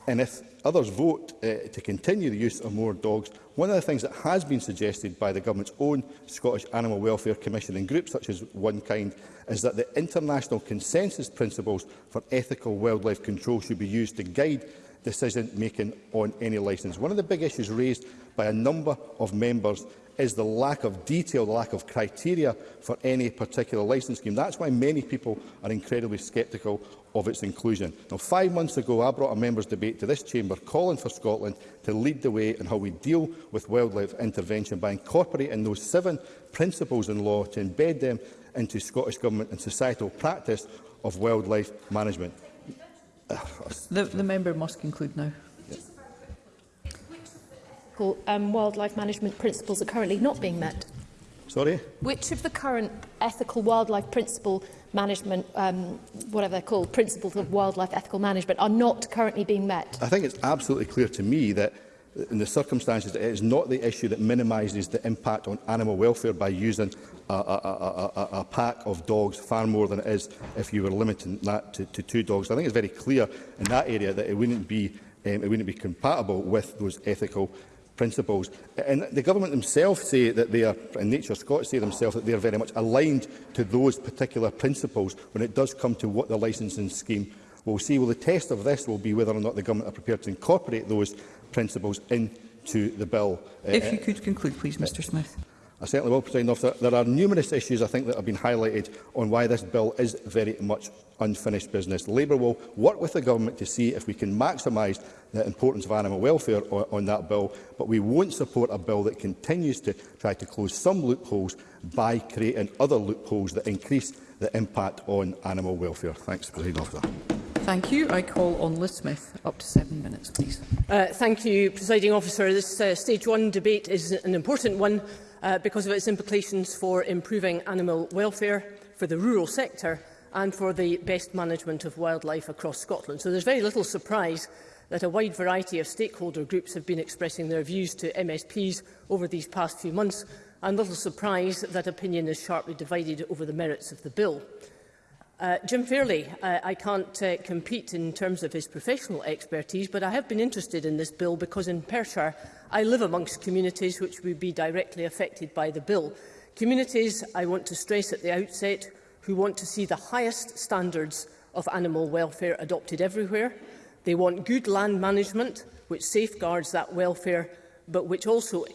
Speaker 8: And if others vote uh, to continue the use of more dogs, one of the things that has been suggested by the Government's own Scottish Animal Welfare Commission and groups such as One Kind is that the international consensus principles for ethical wildlife control should be used to guide decision-making on any licence. One of the big issues raised by a number of members is the lack of detail, the lack of criteria for any particular licence scheme. That's why many people are incredibly sceptical of its inclusion. Now, five months ago, I brought a members' debate to this chamber calling for Scotland to lead the way in how we deal with wildlife intervention by incorporating those seven principles in law to embed them into Scottish Government and societal practice of wildlife management.
Speaker 16: The, the member must conclude now tackle
Speaker 5: um, wildlife management principles are currently not being met?
Speaker 8: Sorry?
Speaker 5: Which of the current ethical wildlife principle management, um, whatever they're called, principles of wildlife ethical management are not currently being met?
Speaker 8: I think it's absolutely clear to me that in the circumstances it is not the issue that minimises the impact on animal welfare by using a, a, a, a, a pack of dogs far more than it is if you were limiting that to, to two dogs. I think it's very clear in that area that it wouldn't be um, it wouldn't be compatible with those ethical principles. And the government themselves say that they are, and Nature Scots say themselves that they are very much aligned to those particular principles when it does come to what the licensing scheme will see. Well, the test of this will be whether or not the government are prepared to incorporate those principles into the bill.
Speaker 16: Uh, If uh, you could conclude, please, Mr uh, Smith.
Speaker 8: I certainly will, President Officer. There are numerous issues, I think, that have been highlighted on why this bill is very much unfinished business. Labour will work with the government to see if we can maximise the importance of animal welfare on, on that bill, but we won't support a bill that continues to try to close some loopholes by creating other loopholes that increase the impact on animal welfare. Thanks, President Officer.
Speaker 16: Thank you. I call on Liz Smith. Up to seven minutes, please.
Speaker 18: Uh, thank you, Presiding Officer. This uh, stage one debate is an important one uh, because of its implications for improving animal welfare, for the rural sector and for the best management of wildlife across Scotland. So there's very little surprise that a wide variety of stakeholder groups have been expressing their views to MSPs over these past few months, and little surprise that opinion is sharply divided over the merits of the bill. Uh, Jim Fairley, uh, I can't uh, compete in terms of his professional expertise, but I have been interested in this bill because in Perthshire I live amongst communities which would be directly affected by the bill. Communities, I want to stress at the outset, who want to see the highest standards of animal welfare adopted everywhere. They want good land management, which safeguards that welfare, but which also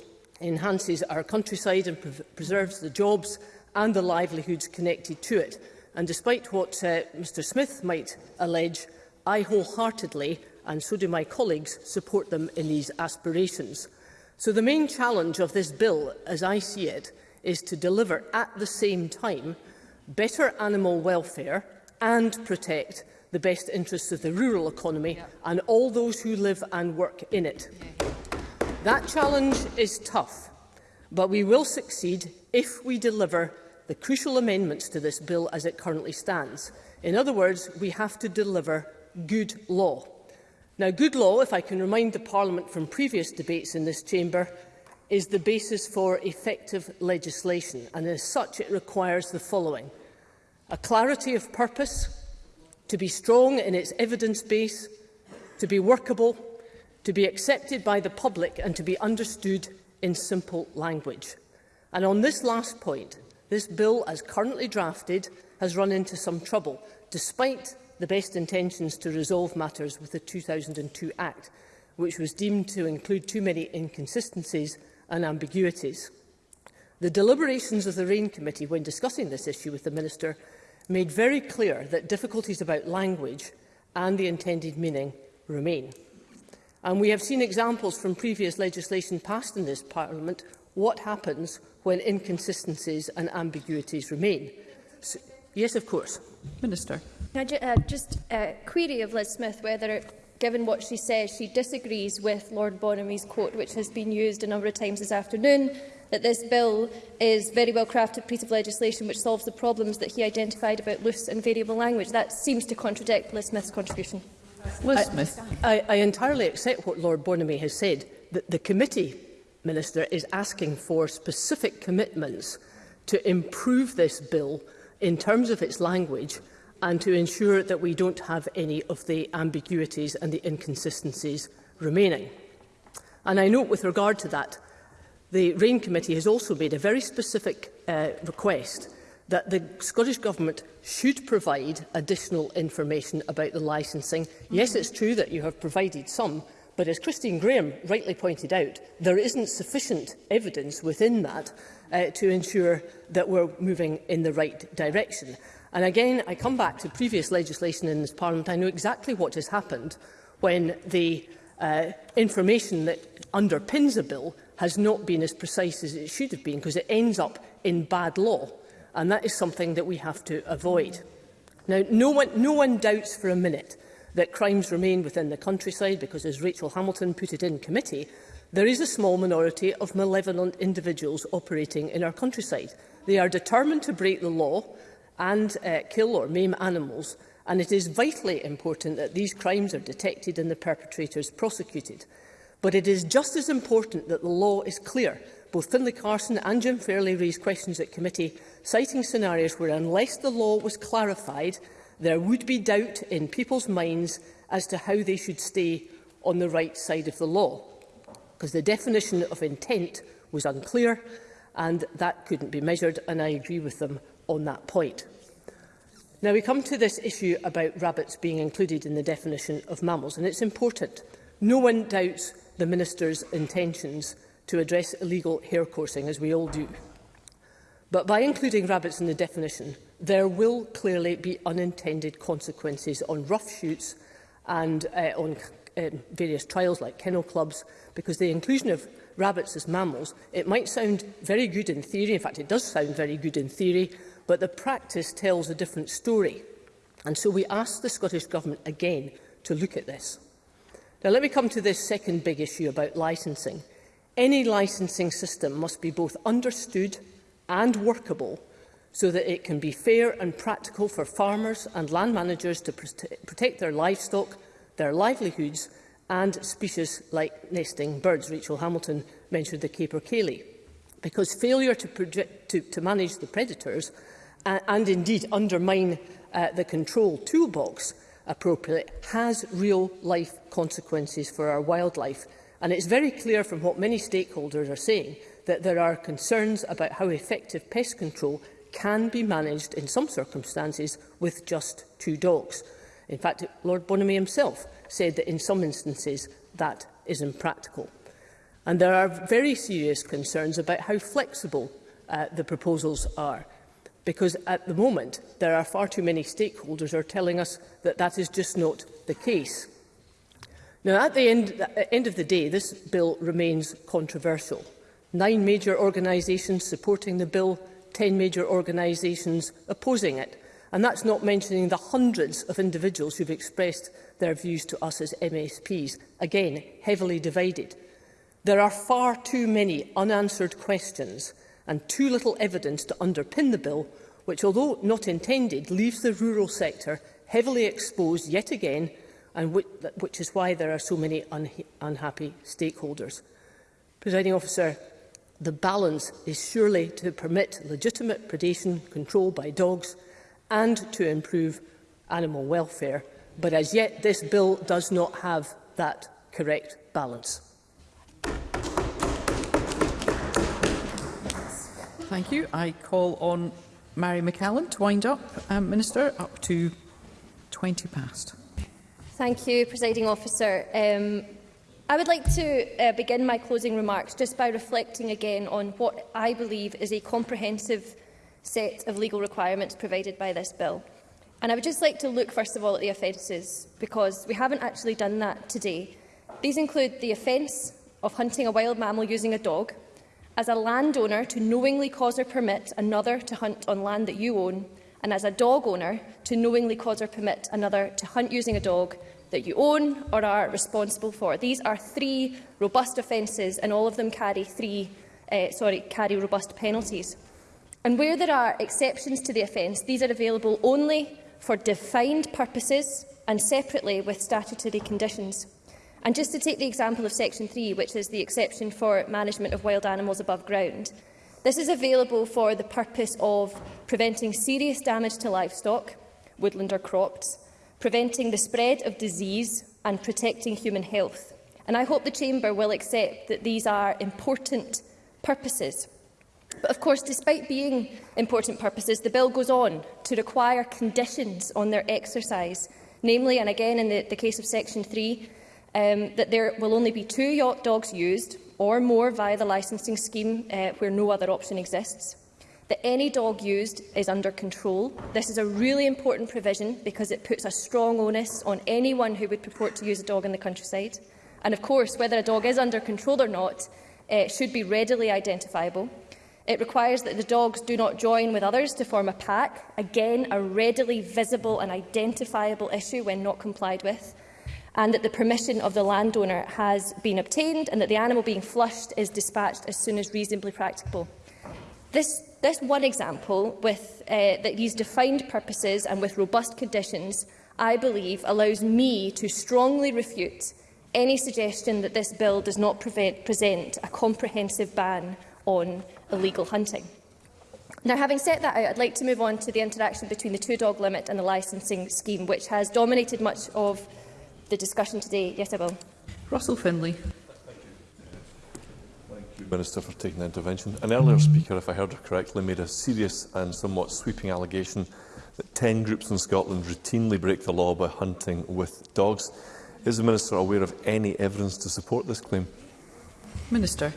Speaker 18: enhances our countryside and pre preserves the jobs and the livelihoods connected to it. And despite what uh, Mr Smith might allege, I wholeheartedly, and so do my colleagues, support them in these aspirations. So the main challenge of this bill, as I see it, is to deliver at the same time better animal welfare and protect the best interests of the rural economy yep. and all those who live and work in it. Okay. That challenge is tough, but we will succeed if we deliver the crucial amendments to this bill as it currently stands. In other words, we have to deliver good law. Now, good law, if I can remind the Parliament from previous debates in this chamber, is the basis for effective legislation, and as such it requires the following. A clarity of purpose, to be strong in its evidence base, to be workable, to be accepted by the public and to be understood in simple language. And on this last point, this bill, as currently drafted, has run into some trouble, despite the best intentions to resolve matters with the 2002 Act, which was deemed to include too many inconsistencies and ambiguities. The deliberations of the RAIN Committee when discussing this issue with the Minister made very clear that difficulties about language and the intended meaning remain. And we have seen examples from previous legislation passed in this Parliament what happens when inconsistencies and ambiguities remain. So, yes, of course.
Speaker 16: Minister.
Speaker 2: Now, uh, just a uh, query of Liz Smith whether given what she says, she disagrees with Lord Bonamy's quote, which has been used a number of times this afternoon, that this bill is a very well-crafted piece of legislation which solves the problems that he identified about loose and variable language. That seems to contradict Liz Smith's contribution.
Speaker 18: Liz Smith. I, I entirely accept what Lord Bonamy has said, that the committee minister is asking for specific commitments to improve this bill in terms of its language and to ensure that we don't have any of the ambiguities and the inconsistencies remaining. And I note with regard to that, the RAIN Committee has also made a very specific uh, request that the Scottish Government should provide additional information about the licensing. Mm -hmm. Yes, it's true that you have provided some, but as Christine Graham rightly pointed out, there isn't sufficient evidence within that uh, to ensure that we're moving in the right direction. And again, I come back to previous legislation in this Parliament. I know exactly what has happened when the uh, information that underpins a bill has not been as precise as it should have been because it ends up in bad law. And that is something that we have to avoid. Now, no one, no one doubts for a minute that crimes remain within the countryside because, as Rachel Hamilton put it in committee, there is a small minority of malevolent individuals operating in our countryside. They are determined to break the law and uh, kill or maim animals, and it is vitally important that these crimes are detected and the perpetrators prosecuted. But it is just as important that the law is clear. Both Finlay Carson and Jim Fairley raised questions at committee, citing scenarios where, unless the law was clarified, there would be doubt in people's minds as to how they should stay on the right side of the law. Because the definition of intent was unclear, and that couldn't be measured, and I agree with them on that point. Now, we come to this issue about rabbits being included in the definition of mammals, and it's important. No one doubts the Minister's intentions to address illegal hair coursing, as we all do. But by including rabbits in the definition, there will clearly be unintended consequences on rough shoots and uh, on uh, various trials like kennel clubs, because the inclusion of rabbits as mammals, it might sound very good in theory, in fact it does sound very good in theory, but the practice tells a different story. And so we ask the Scottish Government again to look at this. Now, let me come to this second big issue about licensing. Any licensing system must be both understood and workable so that it can be fair and practical for farmers and land managers to protect their livestock, their livelihoods and species like nesting birds. Rachel Hamilton mentioned the Cayley. Because failure to, to, to manage the predators and indeed undermine uh, the control toolbox appropriately has real-life consequences for our wildlife. And it's very clear from what many stakeholders are saying that there are concerns about how effective pest control can be managed in some circumstances with just two dogs. In fact, Lord Bonamy himself said that in some instances that is impractical. And there are very serious concerns about how flexible uh, the proposals are because at the moment there are far too many stakeholders who are telling us that that is just not the case. Now, at the end, at end of the day, this bill remains controversial. Nine major organisations supporting the bill, ten major organisations opposing it. And that's not mentioning the hundreds of individuals who've expressed their views to us as MSPs, again, heavily divided. There are far too many unanswered questions and too little evidence to underpin the bill, which, although not intended, leaves the rural sector heavily exposed yet again, and which, which is why there are so many un unhappy stakeholders. Presiding officer, the balance is surely to permit legitimate predation control by dogs and to improve animal welfare, but as yet this bill does not have that correct balance.
Speaker 16: Thank you. I call on Mary McCallum to wind up. Um, Minister, up to 20 past.
Speaker 2: Thank you, Presiding Officer. Um, I would like to uh, begin my closing remarks just by reflecting again on what I believe is a comprehensive set of legal requirements provided by this bill. And I would just like to look first of all at the offences, because we haven't actually done that today. These include the offence of hunting a wild mammal using a dog, as a landowner to knowingly cause or permit another to hunt on land that you own, and as a dog owner to knowingly cause or permit another to hunt using a dog that you own or are responsible for. These are three robust offences, and all of them carry three, uh, sorry, carry robust penalties. And where there are exceptions to the offence, these are available only for defined purposes and separately with statutory conditions. And just to take the example of Section 3, which is the exception for management of wild animals above ground, this is available for the purpose of preventing serious damage to livestock, woodland or crops, preventing the spread of disease and protecting human health. And I hope the Chamber will accept that these are important purposes. But of course, despite being important purposes, the bill goes on to require conditions on their exercise, namely, and again in the, the case of Section 3, um, that there will only be two yacht dogs used or more via the licensing scheme uh, where no other option exists, that any dog used is under control. This is a really important provision because it puts a strong onus on anyone who would purport to use a dog in the countryside. And of course, whether a dog is under control or not uh, should be readily identifiable. It requires that the dogs do not join with others to form a pack, again a readily visible and identifiable issue when not complied with and that the permission of the landowner has been obtained and that the animal being flushed is dispatched as soon as reasonably practicable. This, this one example, with uh, these defined purposes and with robust conditions, I believe allows me to strongly refute any suggestion that this bill does not prevent, present a comprehensive ban on illegal hunting. Now, having set that out, I'd like to move on to the interaction between the two-dog limit and the licensing scheme, which has dominated much of the discussion today. Yes, I will.
Speaker 16: Russell Finlay.
Speaker 12: Minister for taking the intervention. An earlier speaker, if I heard her correctly, made a serious and somewhat sweeping allegation that 10 groups in Scotland routinely break the law by hunting with dogs. Is the Minister aware of any evidence to support this claim?
Speaker 16: Minister.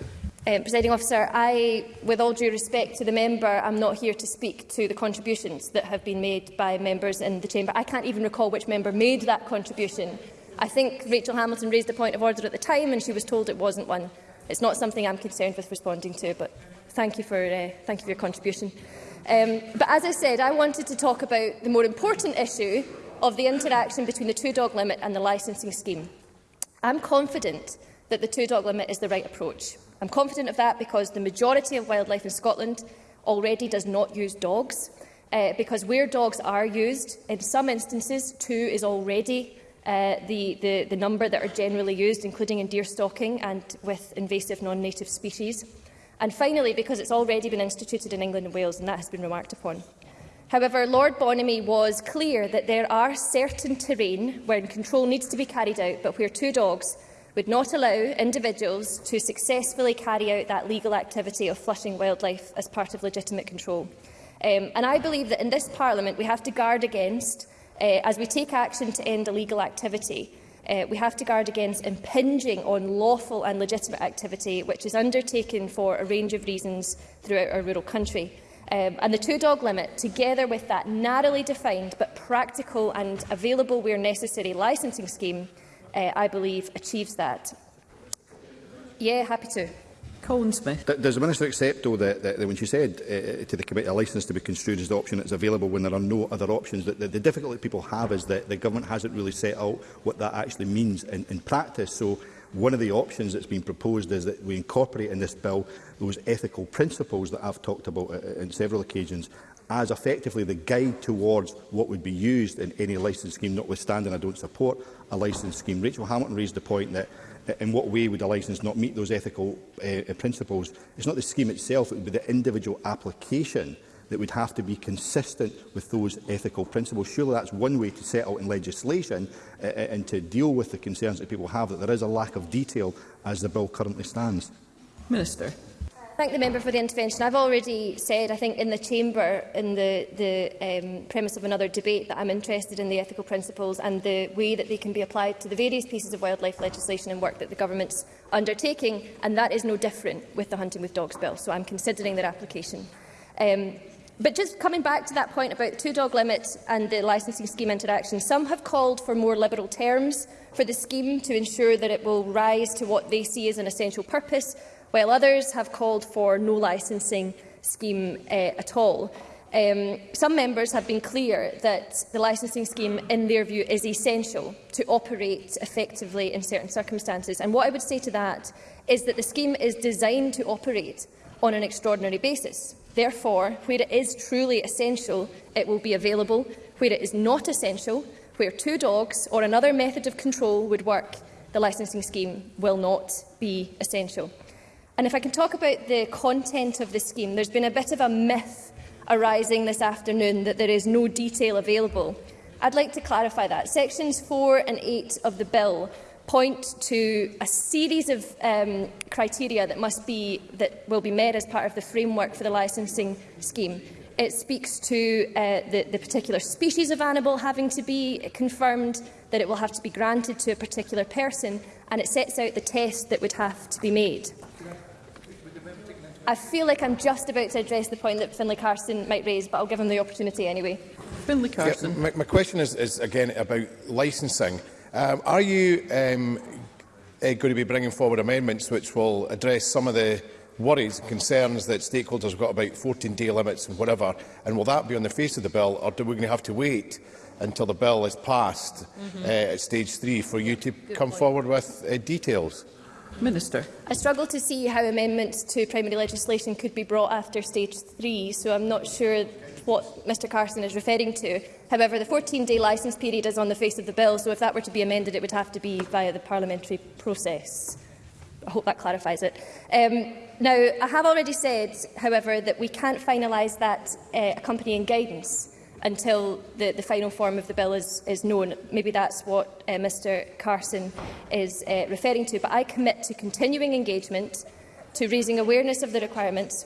Speaker 2: Um, Presiding officer, I, with all due respect to the member, I'm not here to speak to the contributions that have been made by members in the chamber. I can't even recall which member made that contribution I think Rachel Hamilton raised a point of order at the time and she was told it wasn't one. It's not something I'm concerned with responding to, but thank you for, uh, thank you for your contribution. Um, but as I said, I wanted to talk about the more important issue of the interaction between the two-dog limit and the licensing scheme. I'm confident that the two-dog limit is the right approach. I'm confident of that because the majority of wildlife in Scotland already does not use dogs. Uh, because where dogs are used, in some instances, two is already Uh, the, the, the number that are generally used, including in deer stalking and with invasive non-native species. And finally, because it's already been instituted in England and Wales, and that has been remarked upon. However, Lord Bonamy was clear that there are certain terrain where control needs to be carried out, but where two dogs would not allow individuals to successfully carry out that legal activity of flushing wildlife as part of legitimate control. Um, and I believe that in this Parliament we have to guard against Eh, as we take action to end illegal activity, uh, we have to guard against impinging on lawful and legitimate activity which is undertaken for a range of reasons throughout our rural country. Um, and the two-dog limit, together with that narrowly defined but practical and available where necessary licensing scheme, uh, I believe achieves that. Yeah, happy to.
Speaker 16: Colin Smith.
Speaker 8: Does the Minister accept, though, that, that, that when she said uh, uh, to the committee a licence to be construed as the option that's available when there are no other options, that, that the difficulty people have is that the government hasn't really set out what that actually means in, in practice. So one of the options that's been proposed is that we incorporate in this bill those ethical principles that I've talked about uh, on uh, several occasions as effectively the guide towards what would be used in any licence scheme, notwithstanding I don't support a licence scheme. Rachel Hamilton raised the point that in what way would a licence not meet those ethical uh, principles? It's not the scheme itself, it would be the individual application that would have to be consistent with those ethical principles. Surely that's one way to settle in legislation uh, and to deal with the concerns that people have that there is a lack of detail as the bill currently stands.
Speaker 16: Minister
Speaker 2: thank the member for the intervention. I've already said, I think, in the chamber, in the, the um, premise of another debate, that I'm interested in the ethical principles and the way that they can be applied to the various pieces of wildlife legislation and work that the government's undertaking, and that is no different with the Hunting with Dogs Bill, so I'm considering their application. Um, but just coming back to that point about the two-dog limit and the licensing scheme interaction, some have called for more liberal terms for the scheme to ensure that it will rise to what they see as an essential purpose while others have called for no licensing scheme uh, at all. Um, some members have been clear that the licensing scheme, in their view, is essential to operate effectively in certain circumstances. And what I would say to that is that the scheme is designed to operate on an extraordinary basis. Therefore, where it is truly essential, it will be available. Where it is not essential, where two dogs or another method of control would work, the licensing scheme will not be essential. And if I can talk about the content of the scheme, there's been a bit of a myth arising this afternoon that there is no detail available. I'd like to clarify that. Sections 4 and 8 of the bill point to a series of um, criteria that must be that will be met as part of the framework for the licensing scheme. It speaks to uh, the, the particular species of animal having to be confirmed, that it will have to be granted to a particular person, and it sets out the test that would have to be made. I feel like I'm just about to address the point that Finlay Carson might raise, but I'll give him the opportunity anyway.
Speaker 16: Finlay Carson.
Speaker 6: Yeah, my, my question is, is, again, about licensing. Um, are you um, uh, eh, going to be bringing forward amendments which will address some of the worries and concerns that stakeholders have got about 14-day limits and whatever, and will that be on the face of the bill, or do we going to have to wait until the bill is passed mm -hmm. uh, at stage three for you to Good come point. forward with uh, details?
Speaker 16: Minister.
Speaker 2: I struggle to see how amendments to primary legislation could be brought after stage three, so I'm not sure what Mr Carson is referring to. However, the 14-day licence period is on the face of the bill, so if that were to be amended, it would have to be via the parliamentary process. I hope that clarifies it. Um, now, I have already said, however, that we can't finalise that uh, accompanying guidance until the, the final form of the bill is, is known. Maybe that's what uh, Mr Carson is uh, referring to. But I commit to continuing engagement, to raising awareness of the requirements.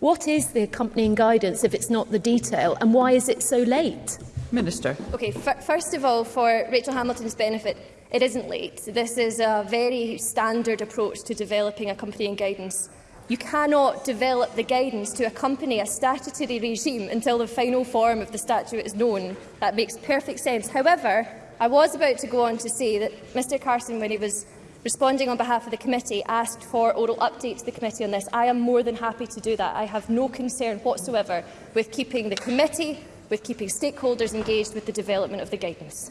Speaker 5: What is the accompanying guidance if it's not the detail, and why is it so late?
Speaker 16: Minister.
Speaker 2: Okay, first of all, for Rachel Hamilton's benefit, it isn't late. This is a very standard approach to developing accompanying guidance You cannot develop the guidance to accompany a statutory regime until the final form of the statute is known. That makes perfect sense. However, I was about to go on to say that Mr Carson, when he was responding on behalf of the committee, asked for oral updates to the committee on this. I am more than happy to do that. I have no concern whatsoever with keeping the committee, with keeping stakeholders engaged with the development of the guidance.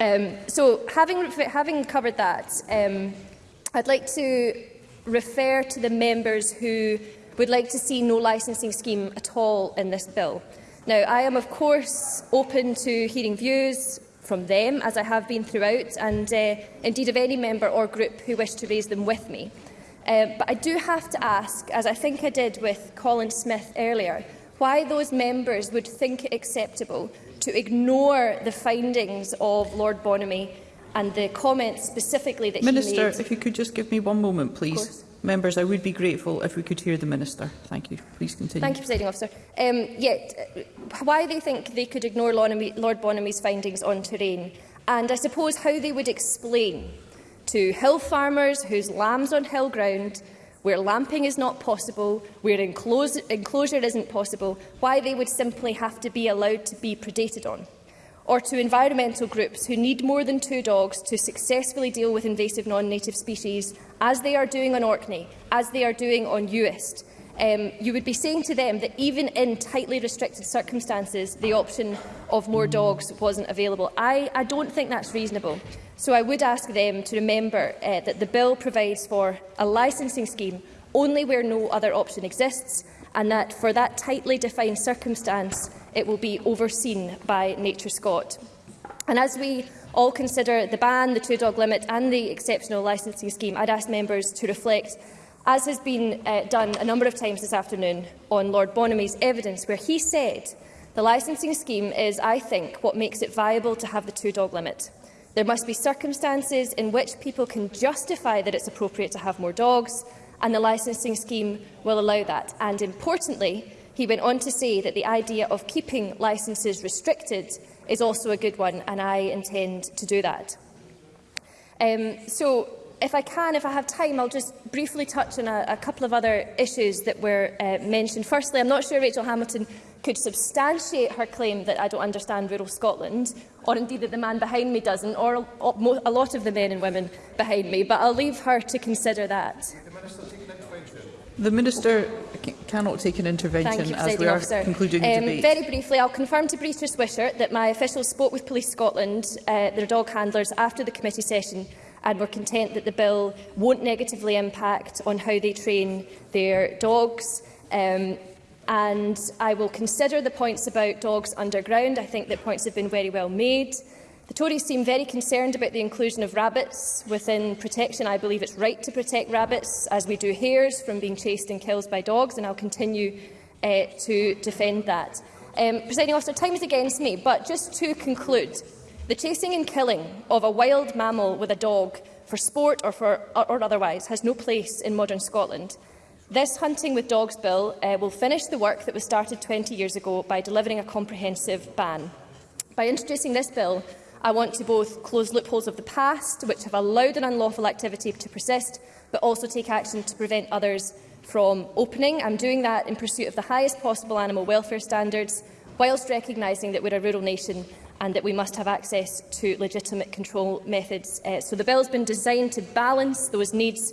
Speaker 2: Um, so, having, having covered that, um, I'd like to refer to the members who would like to see no licensing scheme at all in this bill. Now, I am of course open to hearing views from them, as I have been throughout, and uh, indeed of any member or group who wish to raise them with me. Uh, but I do have to ask, as I think I did with Colin Smith earlier, why those members would think it acceptable to ignore the findings of Lord Bonamy and the comments specifically that
Speaker 16: Minister,
Speaker 2: made...
Speaker 16: if you could just give me one moment, please. Members, I would be grateful if we could hear the Minister. Thank you. Please continue.
Speaker 2: Thank you, Presiding Officer. Um, yeah, why they think they could ignore Lord Bonamy's findings on terrain, and I suppose how they would explain to hill farmers whose lambs on hill ground where lamping is not possible, where enclosure isn't possible, why they would simply have to be allowed to be predated on or to environmental groups who need more than two dogs to successfully deal with invasive non-native species, as they are doing on Orkney, as they are doing on Uist. Um, you would be saying to them that even in tightly restricted circumstances, the option of more dogs wasn't available. I, I don't think that's reasonable. So I would ask them to remember uh, that the bill provides for a licensing scheme only where no other option exists and that for that tightly defined circumstance, it will be overseen by Nature Scott. And as we all consider the ban, the two-dog limit and the exceptional licensing scheme, I'd ask members to reflect, as has been uh, done a number of times this afternoon, on Lord Bonamy's evidence, where he said the licensing scheme is, I think, what makes it viable to have the two-dog limit. There must be circumstances in which people can justify that it's appropriate to have more dogs, and the licensing scheme will allow that. And importantly, he went on to say that the idea of keeping licenses restricted is also a good one, and I intend to do that. Um, so, if I can, if I have time, I'll just briefly touch on a, a couple of other issues that were uh, mentioned. Firstly, I'm not sure Rachel Hamilton could substantiate her claim that I don't understand rural Scotland, or indeed that the man behind me doesn't, or a, a lot of the men and women behind me, but I'll leave her to consider that.
Speaker 16: The Minister cannot take an intervention
Speaker 2: you,
Speaker 16: as we are
Speaker 2: officer.
Speaker 16: concluding
Speaker 2: um,
Speaker 16: debate.
Speaker 2: Very briefly, I'll confirm to Brita Swisher that my officials spoke with Police Scotland, uh, their dog handlers, after the committee session and were content that the bill won't negatively impact on how they train their dogs. Um, and I will consider the points about dogs underground. I think that points have been very well made. The Tories seem very concerned about the inclusion of rabbits within protection. I believe it's right to protect rabbits, as we do hares, from being chased and killed by dogs, and I'll continue uh, to defend that. Um, Presiding officer, time is against me, but just to conclude, the chasing and killing of a wild mammal with a dog for sport or, for, or otherwise has no place in modern Scotland. This Hunting with Dogs Bill uh, will finish the work that was started 20 years ago by delivering a comprehensive ban. By introducing this bill, I want to both close loopholes of the past, which have allowed an unlawful activity to persist, but also take action to prevent others from opening. I'm doing that in pursuit of the highest possible animal welfare standards, whilst recognising that we're a rural nation and that we must have access to legitimate control methods. Uh, so the bill has been designed to balance those needs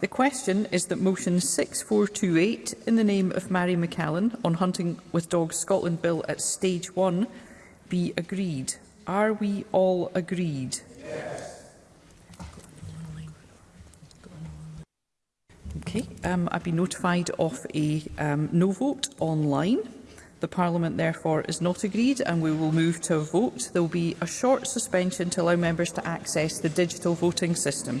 Speaker 16: The question is that motion 6428 in the name of Mary McCallan on Hunting with Dogs Scotland Bill at Stage 1 be agreed. Are we all agreed? Yes. Okay. Um, I've been notified of a um, no vote online. The Parliament therefore is not agreed and we will move to a vote. There will be a short suspension to allow members to access the digital voting system.